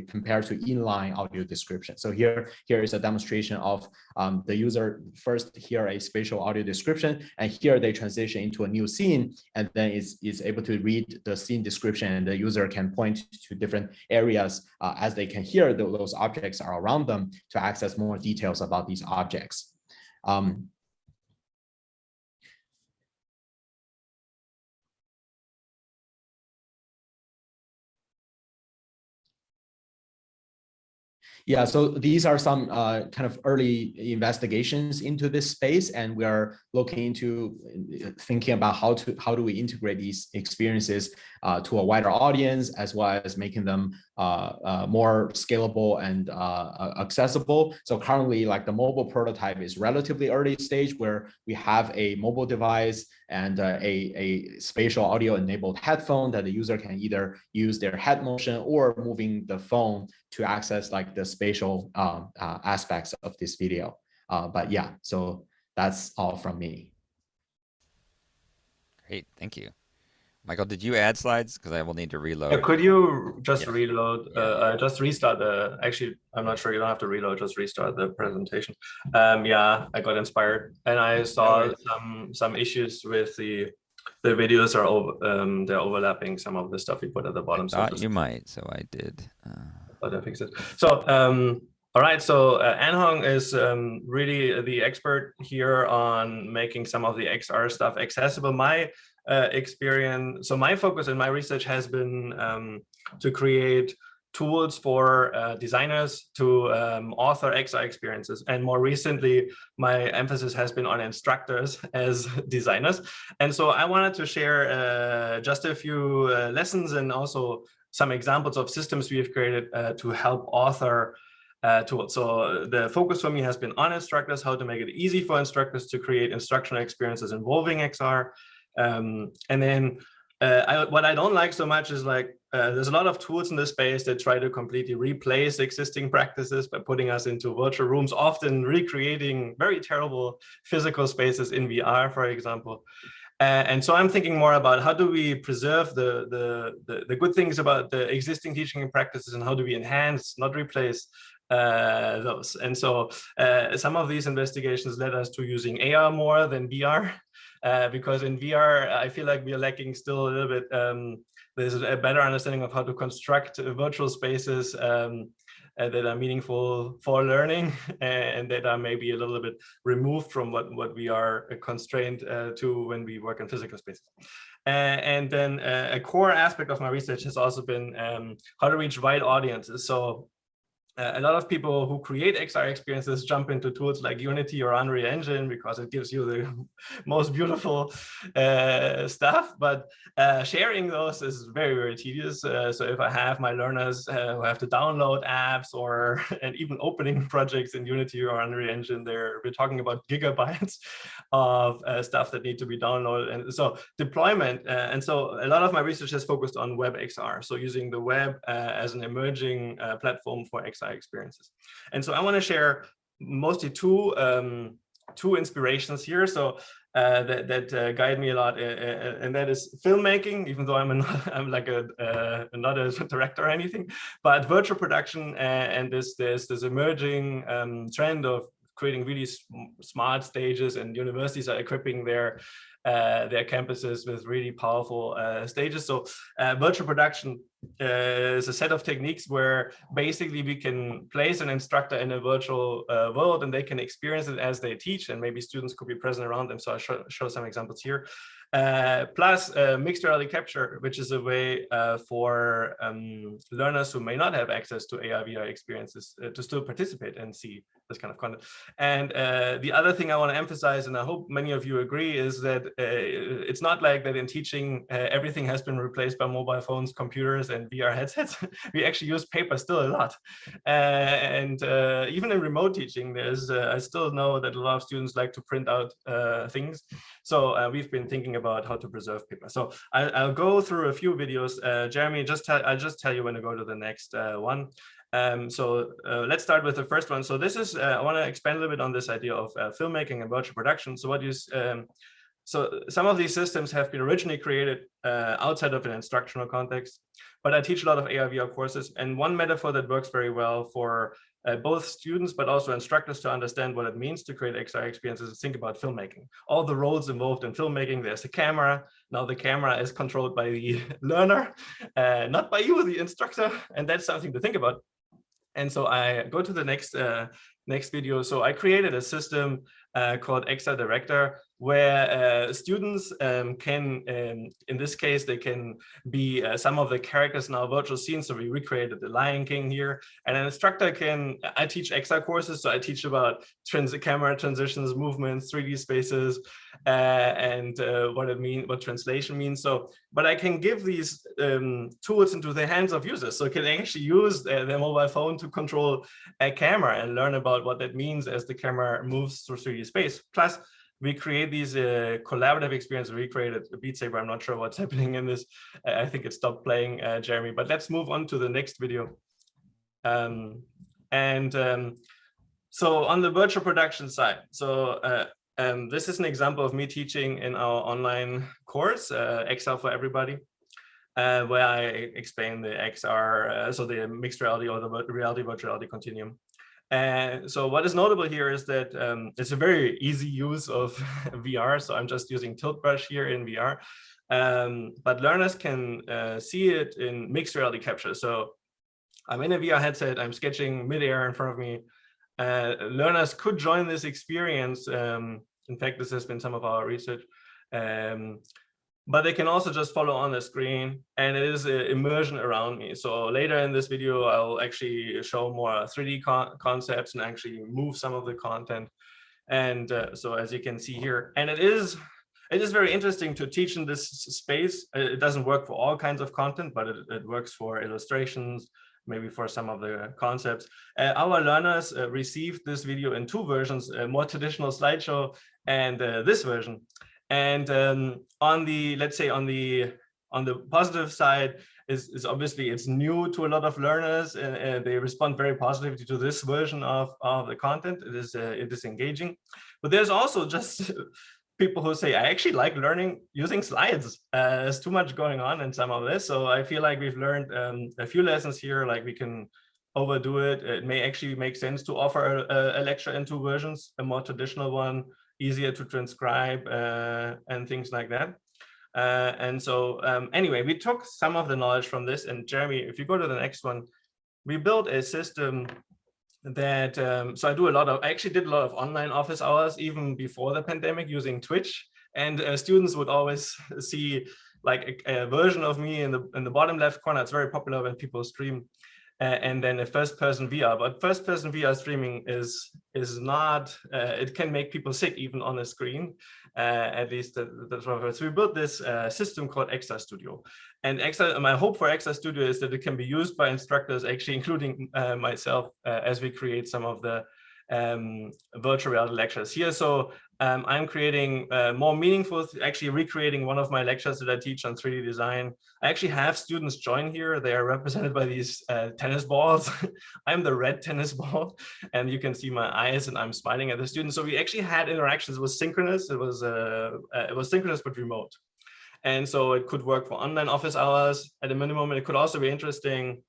compared to inline audio description. So here, here is a demonstration of um, the user first hear a spatial audio description, and here they transition into a new scene, and then is, is able to read the scene description, and the user can point to different areas uh, as they can hear those objects are around them to access more details about these objects. Um, Yeah, so these are some uh, kind of early investigations into this space, and we are looking into uh, thinking about how to how do we integrate these experiences uh, to a wider audience, as well as making them more scalable and uh, accessible. So currently, like the mobile prototype is relatively early stage, where we have a mobile device and a, a spatial audio enabled headphone that the user can either use their head motion or moving the phone to access like the spatial um, uh, aspects of this video. Uh, but yeah, so that's all from me. Great, thank you. Michael, did you add slides? Because I will need to reload. Yeah, could you just yeah. reload, yeah. Uh, uh, just restart the, actually, I'm not sure, you don't have to reload, just restart the presentation. Um, yeah, I got inspired and I saw some some issues with the the videos are over, um, they're overlapping some of the stuff you put at the bottom. I thought so you might, so I did. Uh but I fix it. So, um, all right, so uh, Anhong is um, really the expert here on making some of the XR stuff accessible. My uh, experience, so my focus in my research has been um, to create tools for uh, designers to um, author XR experiences. And more recently, my emphasis has been on instructors (laughs) as designers. And so I wanted to share uh, just a few uh, lessons and also some examples of systems we have created uh, to help author uh, tools. So the focus for me has been on instructors, how to make it easy for instructors to create instructional experiences involving XR. Um, and then uh, I, what I don't like so much is like, uh, there's a lot of tools in this space that try to completely replace existing practices by putting us into virtual rooms, often recreating very terrible physical spaces in VR, for example. Uh, and so I'm thinking more about how do we preserve the, the, the, the, good things about the existing teaching practices and how do we enhance, not replace uh, those. And so uh, some of these investigations led us to using AR more than VR, uh, because in VR, I feel like we are lacking still a little bit. Um, there's a better understanding of how to construct virtual spaces um, uh, that are meaningful for learning (laughs) and that are maybe a little bit removed from what, what we are constrained uh, to when we work in physical spaces. Uh, and then uh, a core aspect of my research has also been um, how to reach wide audiences. So uh, a lot of people who create XR experiences jump into tools like Unity or Unreal Engine because it gives you the (laughs) most beautiful uh, stuff. But uh, sharing those is very, very tedious. Uh, so if I have my learners uh, who have to download apps or (laughs) and even opening (laughs) projects in Unity or Unreal Engine, there we're talking about gigabytes of stuff that need to be downloaded. And so deployment. and so a lot of my research has focused on web XR. So using the web as an emerging platform for XR experiences. And so I want to share mostly two um, two inspirations here. So uh, that that uh, guide me a lot, uh, uh and that is filmmaking. Even though I'm (laughs) I'm like a uh, not a (laughs) director or anything, but virtual production uh, and this this this emerging um, trend of creating really sm smart stages and universities are equipping their their campuses with really powerful uh, stages. So uh, virtual production uh, is a set of techniques where basically we can place an instructor in a virtual uh, world and they can experience it as they teach and maybe students could be present around them. So I'll show, show some examples here. Uh, plus uh, mixed reality capture, which is a way uh, for um, learners who may not have access to AR VR experiences uh, to still participate and see this kind of content. And uh, the other thing I want to emphasize, and I hope many of you agree, is that it's not like that in teaching everything has been replaced by mobile phones, computers, and VR headsets. (laughs) we actually use paper still a lot. and even in remote teaching, there's I still know that a lot of students like to print out things. So we've been thinking about how to preserve paper. So I, will go through a few videos. Uh, Jeremy, just tell, I'll just tell you when to go to the next uh, one. Um, so uh, let's start with the first one. So this is, uh, I want to expand a little bit on this idea of uh, filmmaking and virtual production. So what you, um, so some of these systems have been originally created uh, outside of an instructional context, but I teach a lot of AR VR courses. And one metaphor that works very well for uh, both students, but also instructors to understand what it means to create XR experiences and think about filmmaking. All the roles involved in filmmaking, there's a camera. Now the camera is controlled by the (laughs) learner, uh, not by you, the instructor. And that's something to think about. And so I go to the next uh, next video. So I created a system uh, called XR Director, where uh, students um, can, um, in this case, they can be uh, some of the characters in our virtual scene. So we recreated the Lion King here. And an instructor can, I teach XR courses, so I teach about trans camera transitions, movements, 3D spaces, uh, and uh, what it means, what translation means. So, but I can give these um, tools into the hands of users. So can actually use their, their mobile phone to control a camera and learn about what that means as the camera moves through 3D space. Plus, we create these uh, collaborative experiences. We created a Beat Saber. I'm not sure what's (laughs) happening in this. I think it stopped playing, uh, Jeremy. But let's move on to the next video. Um, and um, so on the virtual production side, so uh, um, this is an example of me teaching in our online course, uh, XR for Everybody. Uh, where I explain the XR, uh, so the mixed reality or the reality virtual reality continuum. And so what is notable here is that um, it's a very easy use of (laughs) VR. So I'm just using Tilt Brush here in VR. Um, but learners can uh, see it in mixed reality capture. So I'm in a VR headset, I'm sketching midair in front of me. Uh, learners could join this experience. Um, in fact, this has been some of our research. Um, but they can also just follow on the screen and it is immersion around me. So later in this video, I'll actually show more 3D con concepts and actually move some of the content. And uh, so as you can see here, and it is it is very interesting to teach in this space. It doesn't work for all kinds of content, but it, it works for illustrations, maybe for some of the concepts. Uh, our learners uh, received this video in two versions, a more traditional slideshow and uh, this version. And um, on the, let's say on the on the positive side is, is obviously it's new to a lot of learners and, and, they respond very positively to this version of, of the content. It is uh, it is engaging, but there's also just (laughs) people who say, I actually like learning using slides. Uh, there's too much going on in some of this. So I feel like we've learned um, a few lessons here, like we can overdo it. It may actually make sense to offer a, a lecture in two versions, a more traditional one, easier to transcribe uh, and things like that. Uh, and so um, anyway, we took some of the knowledge from this and Jeremy, if you go to the next one, we built a system that, um, so I do a lot of, I actually did a lot of online office hours even before the pandemic using Twitch and uh, students would always (laughs) see like a, a, version of me in the in the bottom left corner. It's very popular when people stream and then a first person VR. But first person VR streaming is is not, uh, it can make people sick even on a screen, uh, at least that's what So we built this uh, system called XR Studio. And XR, my hope for XR Studio is that it can be used by instructors, actually including uh, myself, uh, as we create some of the um, virtual reality lectures here. So um, I'm creating uh, more meaningful, actually recreating one of my lectures that I teach on 3D design. I actually have students join here. They are represented by these uh, tennis balls. (laughs) I'm the red tennis ball and you can see my eyes and I'm smiling at the students. So we actually had interactions. It was synchronous. It was, uh, uh, it was synchronous but remote. And so it could work for online office hours at a minimum. And it could also be interesting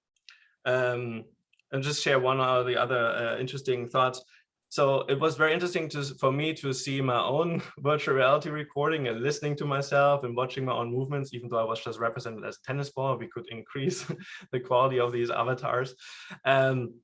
um, and just share one or the other uh, interesting thoughts. So it was very interesting to, for me to see my own (laughs) virtual reality recording and listening to myself and watching my own movements, even though I was just represented as a tennis ball, we could (laughs) increase (laughs) the quality of these avatars. Um,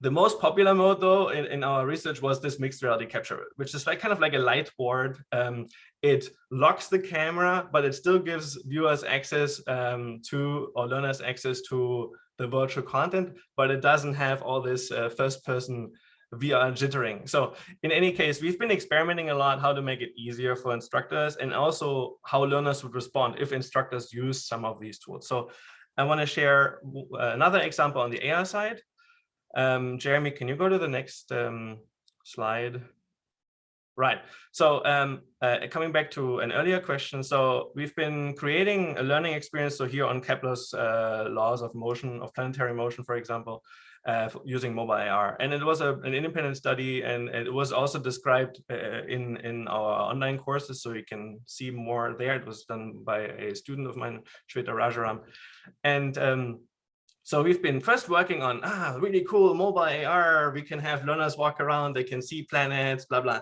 the most popular mode though in, in our research was this mixed reality capture, which is like kind of like a light board. Um, it locks the camera, but it still gives viewers access um, to or learners access to the virtual content, but it doesn't have all this uh, first person VR jittering. So in any case, we've been experimenting a lot how to make it easier for instructors and also how learners would respond if instructors use some of these tools. So I want to share another example on the AI side. Um, Jeremy, can you go to the next um, slide? Right. So um, uh, coming back to an earlier question, so we've been creating a learning experience. So here on Kepler's uh, laws of motion, of planetary motion, for example, uh, using mobile AR. And it was a, an independent study and it was also described uh, in, in our online courses. So you can see more there. It was done by a student of mine, Shweta Rajaram. And um, so we've been first working on, ah, really cool mobile AR. We can have learners walk around, they can see planets, blah, blah.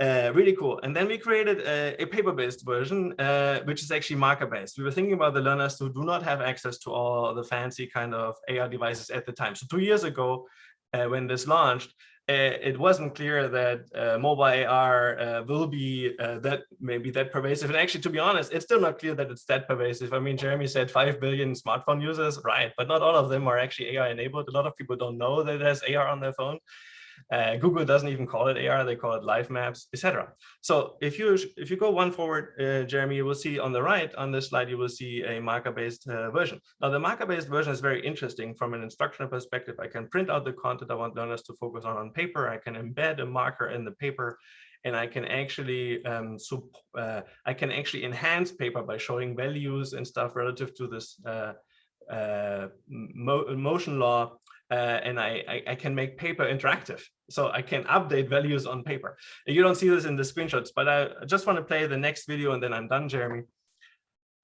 Uh, really cool. And then we created a, a paper-based version, uh, which is actually marker-based. We were thinking about the learners who do not have access to all the fancy kind of AR devices at the time. So two years ago, uh, when this launched, uh, it wasn't clear that uh, mobile AR uh, will be that maybe that pervasive. And actually, to be honest, it's still not clear that it's that pervasive. I mean, Jeremy said 5 billion smartphone users, right? But not all of them are actually AR enabled. A lot of people don't know that there's AR on their phone. Uh, Google doesn't even call it AR; they call it live maps, etc. So if you if you go one forward, uh, Jeremy, you will see on the right on this slide you will see a marker-based uh, version. Now the marker-based version is very interesting from an instructional perspective. I can print out the content I want learners to focus on on paper. I can embed a marker in the paper and I can actually um, uh, I can actually enhance paper by showing values and stuff relative to this uh, uh, mo motion law uh, and I, I, I, can make paper interactive. So I can update values on paper. You don't see this in the screenshots, but I just want to play the next video and then I'm done, Jeremy.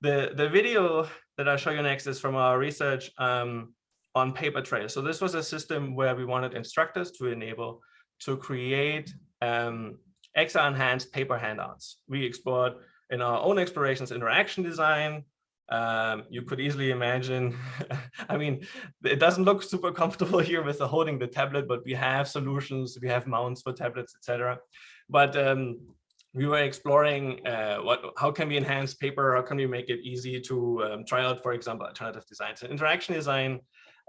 The, the video that I'll show you next is from our research um, on paper trails. So this was a system where we wanted instructors to enable to create um, XR enhanced paper handouts. We explored in our own explorations interaction design, um, you could easily imagine, (laughs) I mean, it doesn't look super comfortable (laughs) here with the holding the tablet, but we have solutions, we have mounts for tablets, etc. But um, we were exploring uh, what, how can we enhance paper, how can we make it easy to um, try out, for example, alternative designs. And interaction design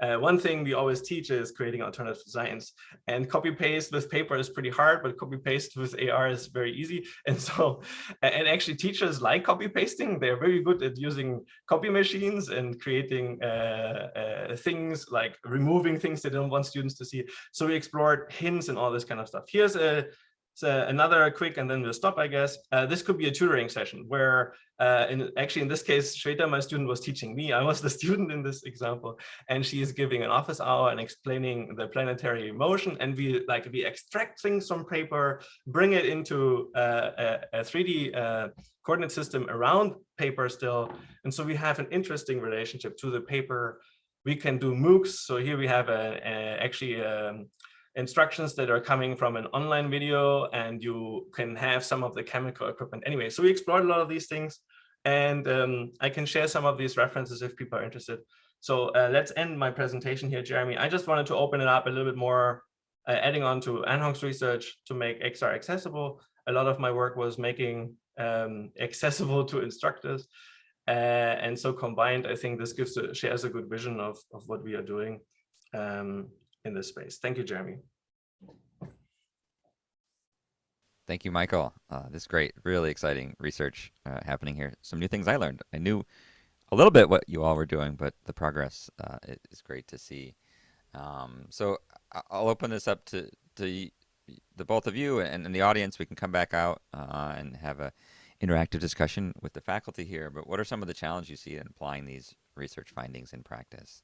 uh, one thing we always teach is creating alternative designs and copy paste with paper is pretty hard, but copy paste with AR is very easy. (laughs) And so, and actually teachers like copy pasting. They're very good at using copy machines and creating uh, uh, things like removing things they don't want students to see. So we explored hints and all this kind of stuff. Here's a so another quick, and then we'll stop, I guess. Uh, this could be a tutoring session where, uh, in, actually in this case, Shweta, my student, was teaching me. I was the (laughs) student in this example, and she is giving an office hour and explaining the planetary motion. And we like we extract things from paper, bring it into uh, a, a, 3D uh, coordinate system around paper still. And so we have an interesting relationship to the paper. We can do MOOCs. So here we have a, a actually um, instructions that are coming from an online video and you can have some of the chemical equipment anyway. So we explored a lot of these things and um, I can share some of these references if people are interested. So uh, let's end my presentation here, Jeremy. I just wanted to open it up a little bit more, uh, adding on to Anhong's research to make XR accessible. A lot of my work was making um, accessible (laughs) to instructors. Uh, and so combined, I think this gives a, shares a good vision of, of what we are doing. Um, in this space. Thank you, Jeremy. Thank you, Michael. Uh, this is great, really exciting research uh, happening here. Some new things I learned. I knew a little bit what you all were doing, but the progress uh, is great to see. Um, so I'll open this up to, to the both of you and, and the audience. We can come back out uh, and have a interactive discussion with the faculty here. But what are some of the challenges you see in applying these research findings in practice?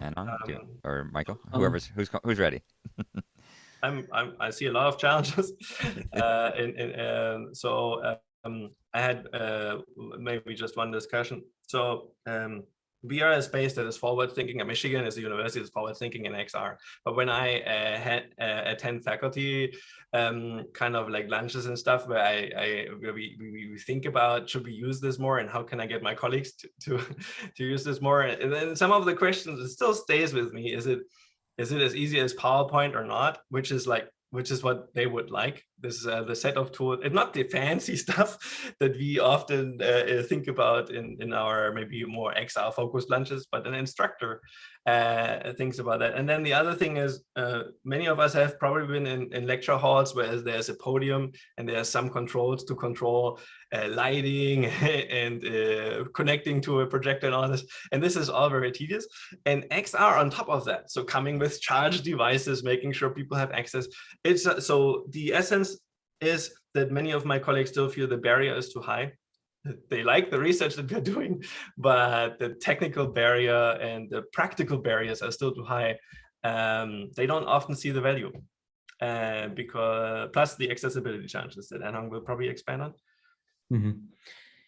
Anhong um, or Michael, um, whoever's who's who's ready. (laughs) I'm, I'm I see a lot of challenges, (laughs) uh, in, in um, so um, I had uh, maybe just one discussion. So um, we are a space that is forward thinking and Michigan is a university that's forward thinking in XR. But when I uh, had, uh, attend faculty um, kind of like lunches and stuff where I, I where we, we, we, think about should we use this more and how can I get my colleagues to, to, (laughs) to use this more? And then some of the questions it still stays with me. Is it is it as easy as PowerPoint or not? Which is like which is what they would like. This is uh, the set of tools, and not the fancy (laughs) stuff that we often uh, think about in, in our maybe more XR focused lunches, but an instructor uh, thinks about that. And then the other thing is uh, many of us have probably been in, in lecture halls where there's a podium and there's some controls to control uh, lighting (laughs) and uh, connecting to a projector and all this. And this is all very tedious. And XR on top of that, so coming with (laughs) charged devices, making sure people have access. It's uh, so the essence is that many of my colleagues still feel the barrier is too high (laughs) they like the research that we're doing, but the technical barrier and the practical barriers are still too high. Um, they don't often see the value uh, because plus the accessibility challenges that Anhong will probably expand on. Mm -hmm.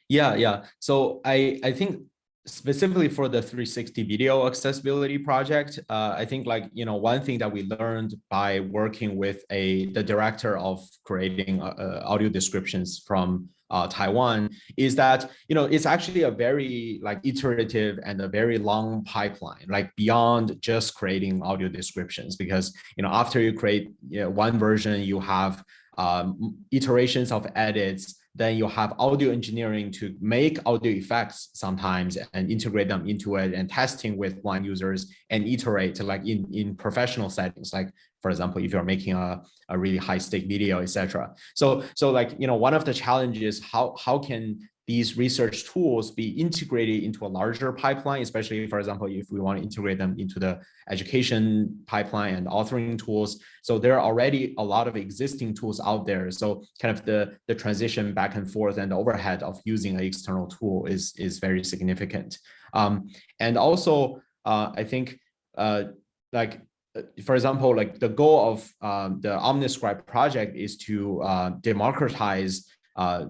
Yeah, yeah. So I, I think specifically for the 360 video accessibility project, uh, I think like, you know, one thing that we learned by working with a the director of creating uh, uh, audio descriptions from uh, Taiwan is that, you know, it's actually a very like iterative and a very long pipeline, like beyond just creating audio descriptions, because, you know, after you create you know, one version, you have um, iterations of edits then you have audio engineering to make audio effects sometimes and integrate them into it and testing with blind users and iterate like in, in professional settings, like for example, if you're making a, a really high stake video, etc. So, so like, you know, one of the challenges, how, how can these research tools be integrated into a larger pipeline, especially, for example, if we want to integrate them into the education pipeline and authoring tools. So there are already a lot of existing tools out there. So kind of the, the transition back and forth and the overhead of using an external tool is, is very significant. Um, and also, uh, I think uh, like uh, for example, like the goal of um, the Omniscribe project is to uh, democratize uh,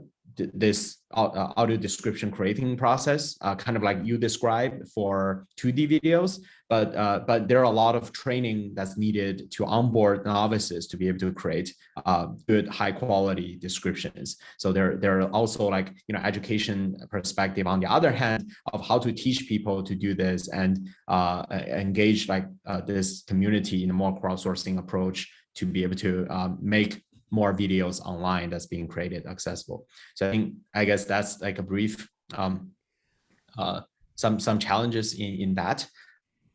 this uh, audio description creating process, uh, kind of like you described for 2D videos, but uh, but there are a lot of training that's needed to onboard novices to be able to create uh, good high quality descriptions. So there, there are also like, you know, education perspective on the other hand of how to teach people to do this and uh, engage like uh, this community in a more crowdsourcing approach to be able to um, make more videos online that's being created accessible. So I think, I guess that's like a brief, um, uh, some, some challenges in, in that,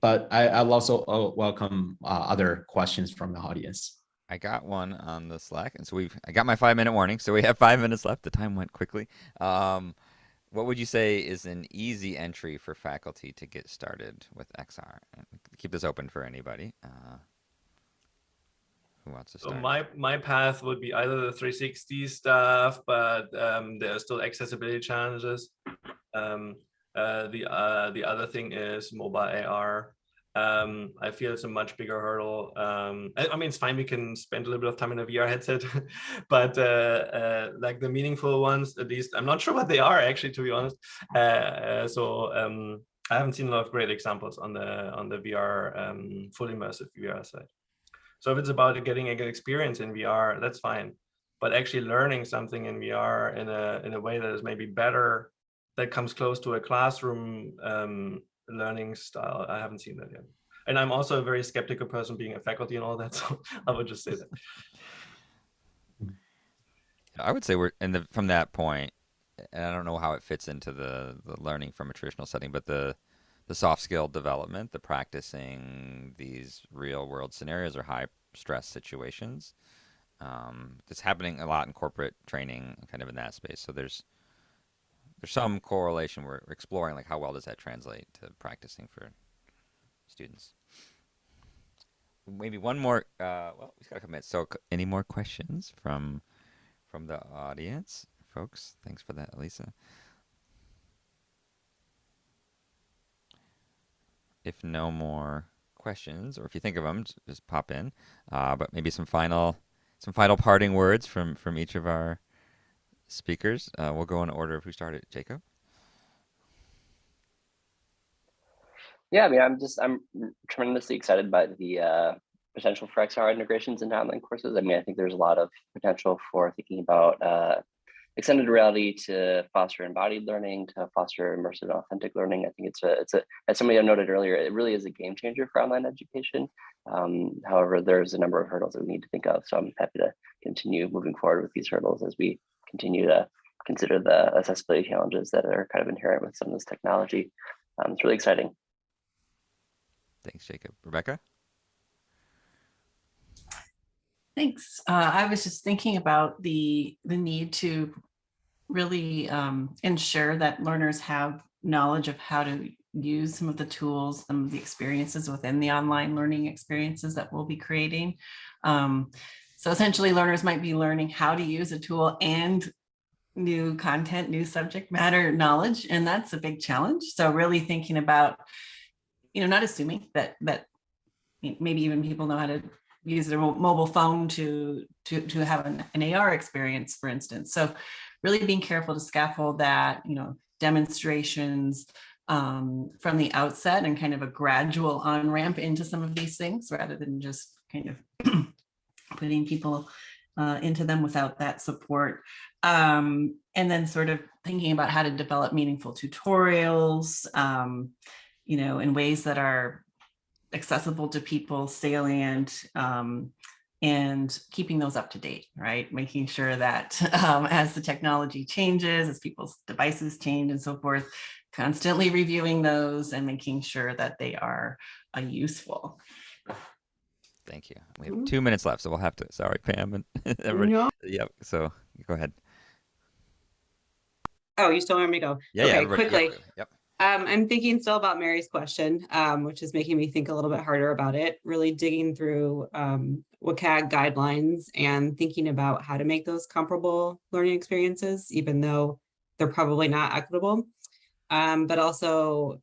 but I, I'll also uh, welcome uh, other questions from the audience. I got one on the Slack, and so we've I got my five minute warning, so we have five minutes left. The time went quickly. Um, what would you say is an easy entry for faculty to get started with XR? Keep this open for anybody. Uh, who wants to start? So my my path would be either the 360 stuff, but um, there are still accessibility challenges. Um, uh, the uh, the other thing is mobile AR. Um, I feel it's a much bigger hurdle. Um, I, I, mean, it's fine. We can spend a little bit of time in a VR headset, (laughs) but uh, uh, like the meaningful ones, at least, I'm not sure what they are actually, to be honest. Uh, uh, so um, I haven't seen a lot of great examples on the on the VR um, full immersive VR side. So if it's about getting a good experience in VR, that's fine. But actually learning something in VR in a in a way that is maybe better, that comes close to a classroom um, learning style, I haven't seen that yet. And I'm also a very skeptical person being a faculty and all that, (laughs) so I would just say that. I would say we're in the from that point, and I don't know how it fits into the the learning from a traditional setting, but the the soft skill development, the practicing these real world scenarios or high stress situations. Um, it's happening a lot in corporate training, kind of in that space. So there's there's some correlation. We're exploring like how well does that translate to practicing for students. Maybe one more. Uh, well, we've got couple minutes. So, any more questions from from the audience, folks? Thanks for that, Elisa. If no more questions, or if you think of them, just pop in. Uh, but maybe some final, some final parting words from from each of our speakers. Uh, we'll go in order of who started. Jacob. Yeah, I mean, I'm just I'm tremendously excited by the uh, potential for XR integrations into online courses. I mean, I think there's a lot of potential for thinking about uh, extended reality to foster embodied learning, to foster immersive and authentic learning. I think it's a, it's a, as somebody noted earlier, it really is a game changer for online education. Um, however, there's a number of hurdles that we need to think of. So I'm happy to continue moving forward with these hurdles as we continue to consider the accessibility challenges that are kind of inherent with some of this technology. Um, it's really exciting. Thanks, Jacob. Rebecca? Thanks. Uh, I was just thinking about the the need to really um, ensure that learners have knowledge of how to use some of the tools, some of the experiences within the online learning experiences that we'll be creating. Um, so essentially learners might be learning how to use a tool and new content, new subject matter knowledge, and that's a big challenge. So really thinking about, you know, not assuming that that maybe even people know how to use their mobile phone to to to have an, an AR experience, for instance. So really being careful to scaffold that, you know, demonstrations um, from the outset and kind of a gradual on ramp into some of these things rather than just kind of (clears throat) putting people uh, into them without that support. Um, and then sort of thinking about how to develop meaningful tutorials, um, you know, in ways that are accessible to people, salient, um, and keeping those up to date, right? Making sure that (laughs) um, as the technology changes, as people's devices change and so forth, constantly reviewing those and making sure that they are uh, useful. Thank you. We have two minutes left, so we'll have to. Sorry, Pam and (laughs) everybody. No. Yep. So go ahead. Oh, you still want me to go? Yeah. yeah. Okay, everybody- quickly. Yep. yep. Um, I'm thinking still about Mary's question, um, which is making me think a little bit harder about it, really digging through um, WCAG guidelines and thinking about how to make those comparable learning experiences, even though they're probably not equitable. Um, but also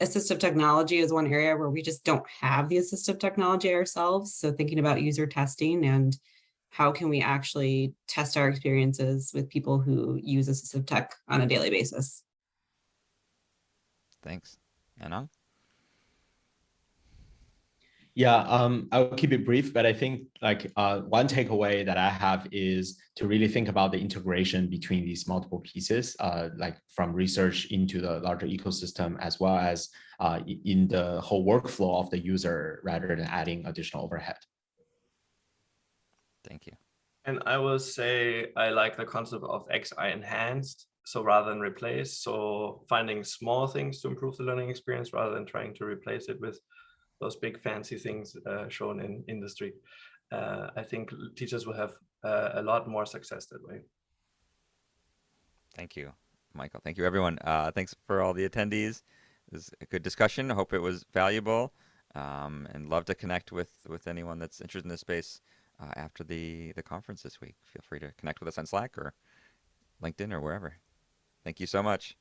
assistive technology is one area where we just don't have the assistive technology ourselves. So thinking about user testing and how can we actually test our experiences with people who use assistive tech on a daily basis. Thanks. Anhong? Yeah, um, I'll keep it brief, but I think like uh, one takeaway that I have is to really think about the integration between these multiple pieces, uh, like from research into the larger ecosystem, as well as uh, in the whole workflow of the user, rather than adding additional overhead. Thank you. And I will say I like the concept of XR enhanced. So rather than replace, so finding small things to improve the learning experience rather than trying to replace it with those big fancy things uh, shown in industry. Uh, I think teachers will have uh, a lot more success that way. Thank you, Michael. Thank you, everyone. Uh, thanks for all the attendees. It was a good discussion. I hope it was valuable um, and love to connect with, with anyone that's interested in this space uh, after the, the conference this week. Feel free to connect with us on Slack or LinkedIn or wherever. Thank you so much.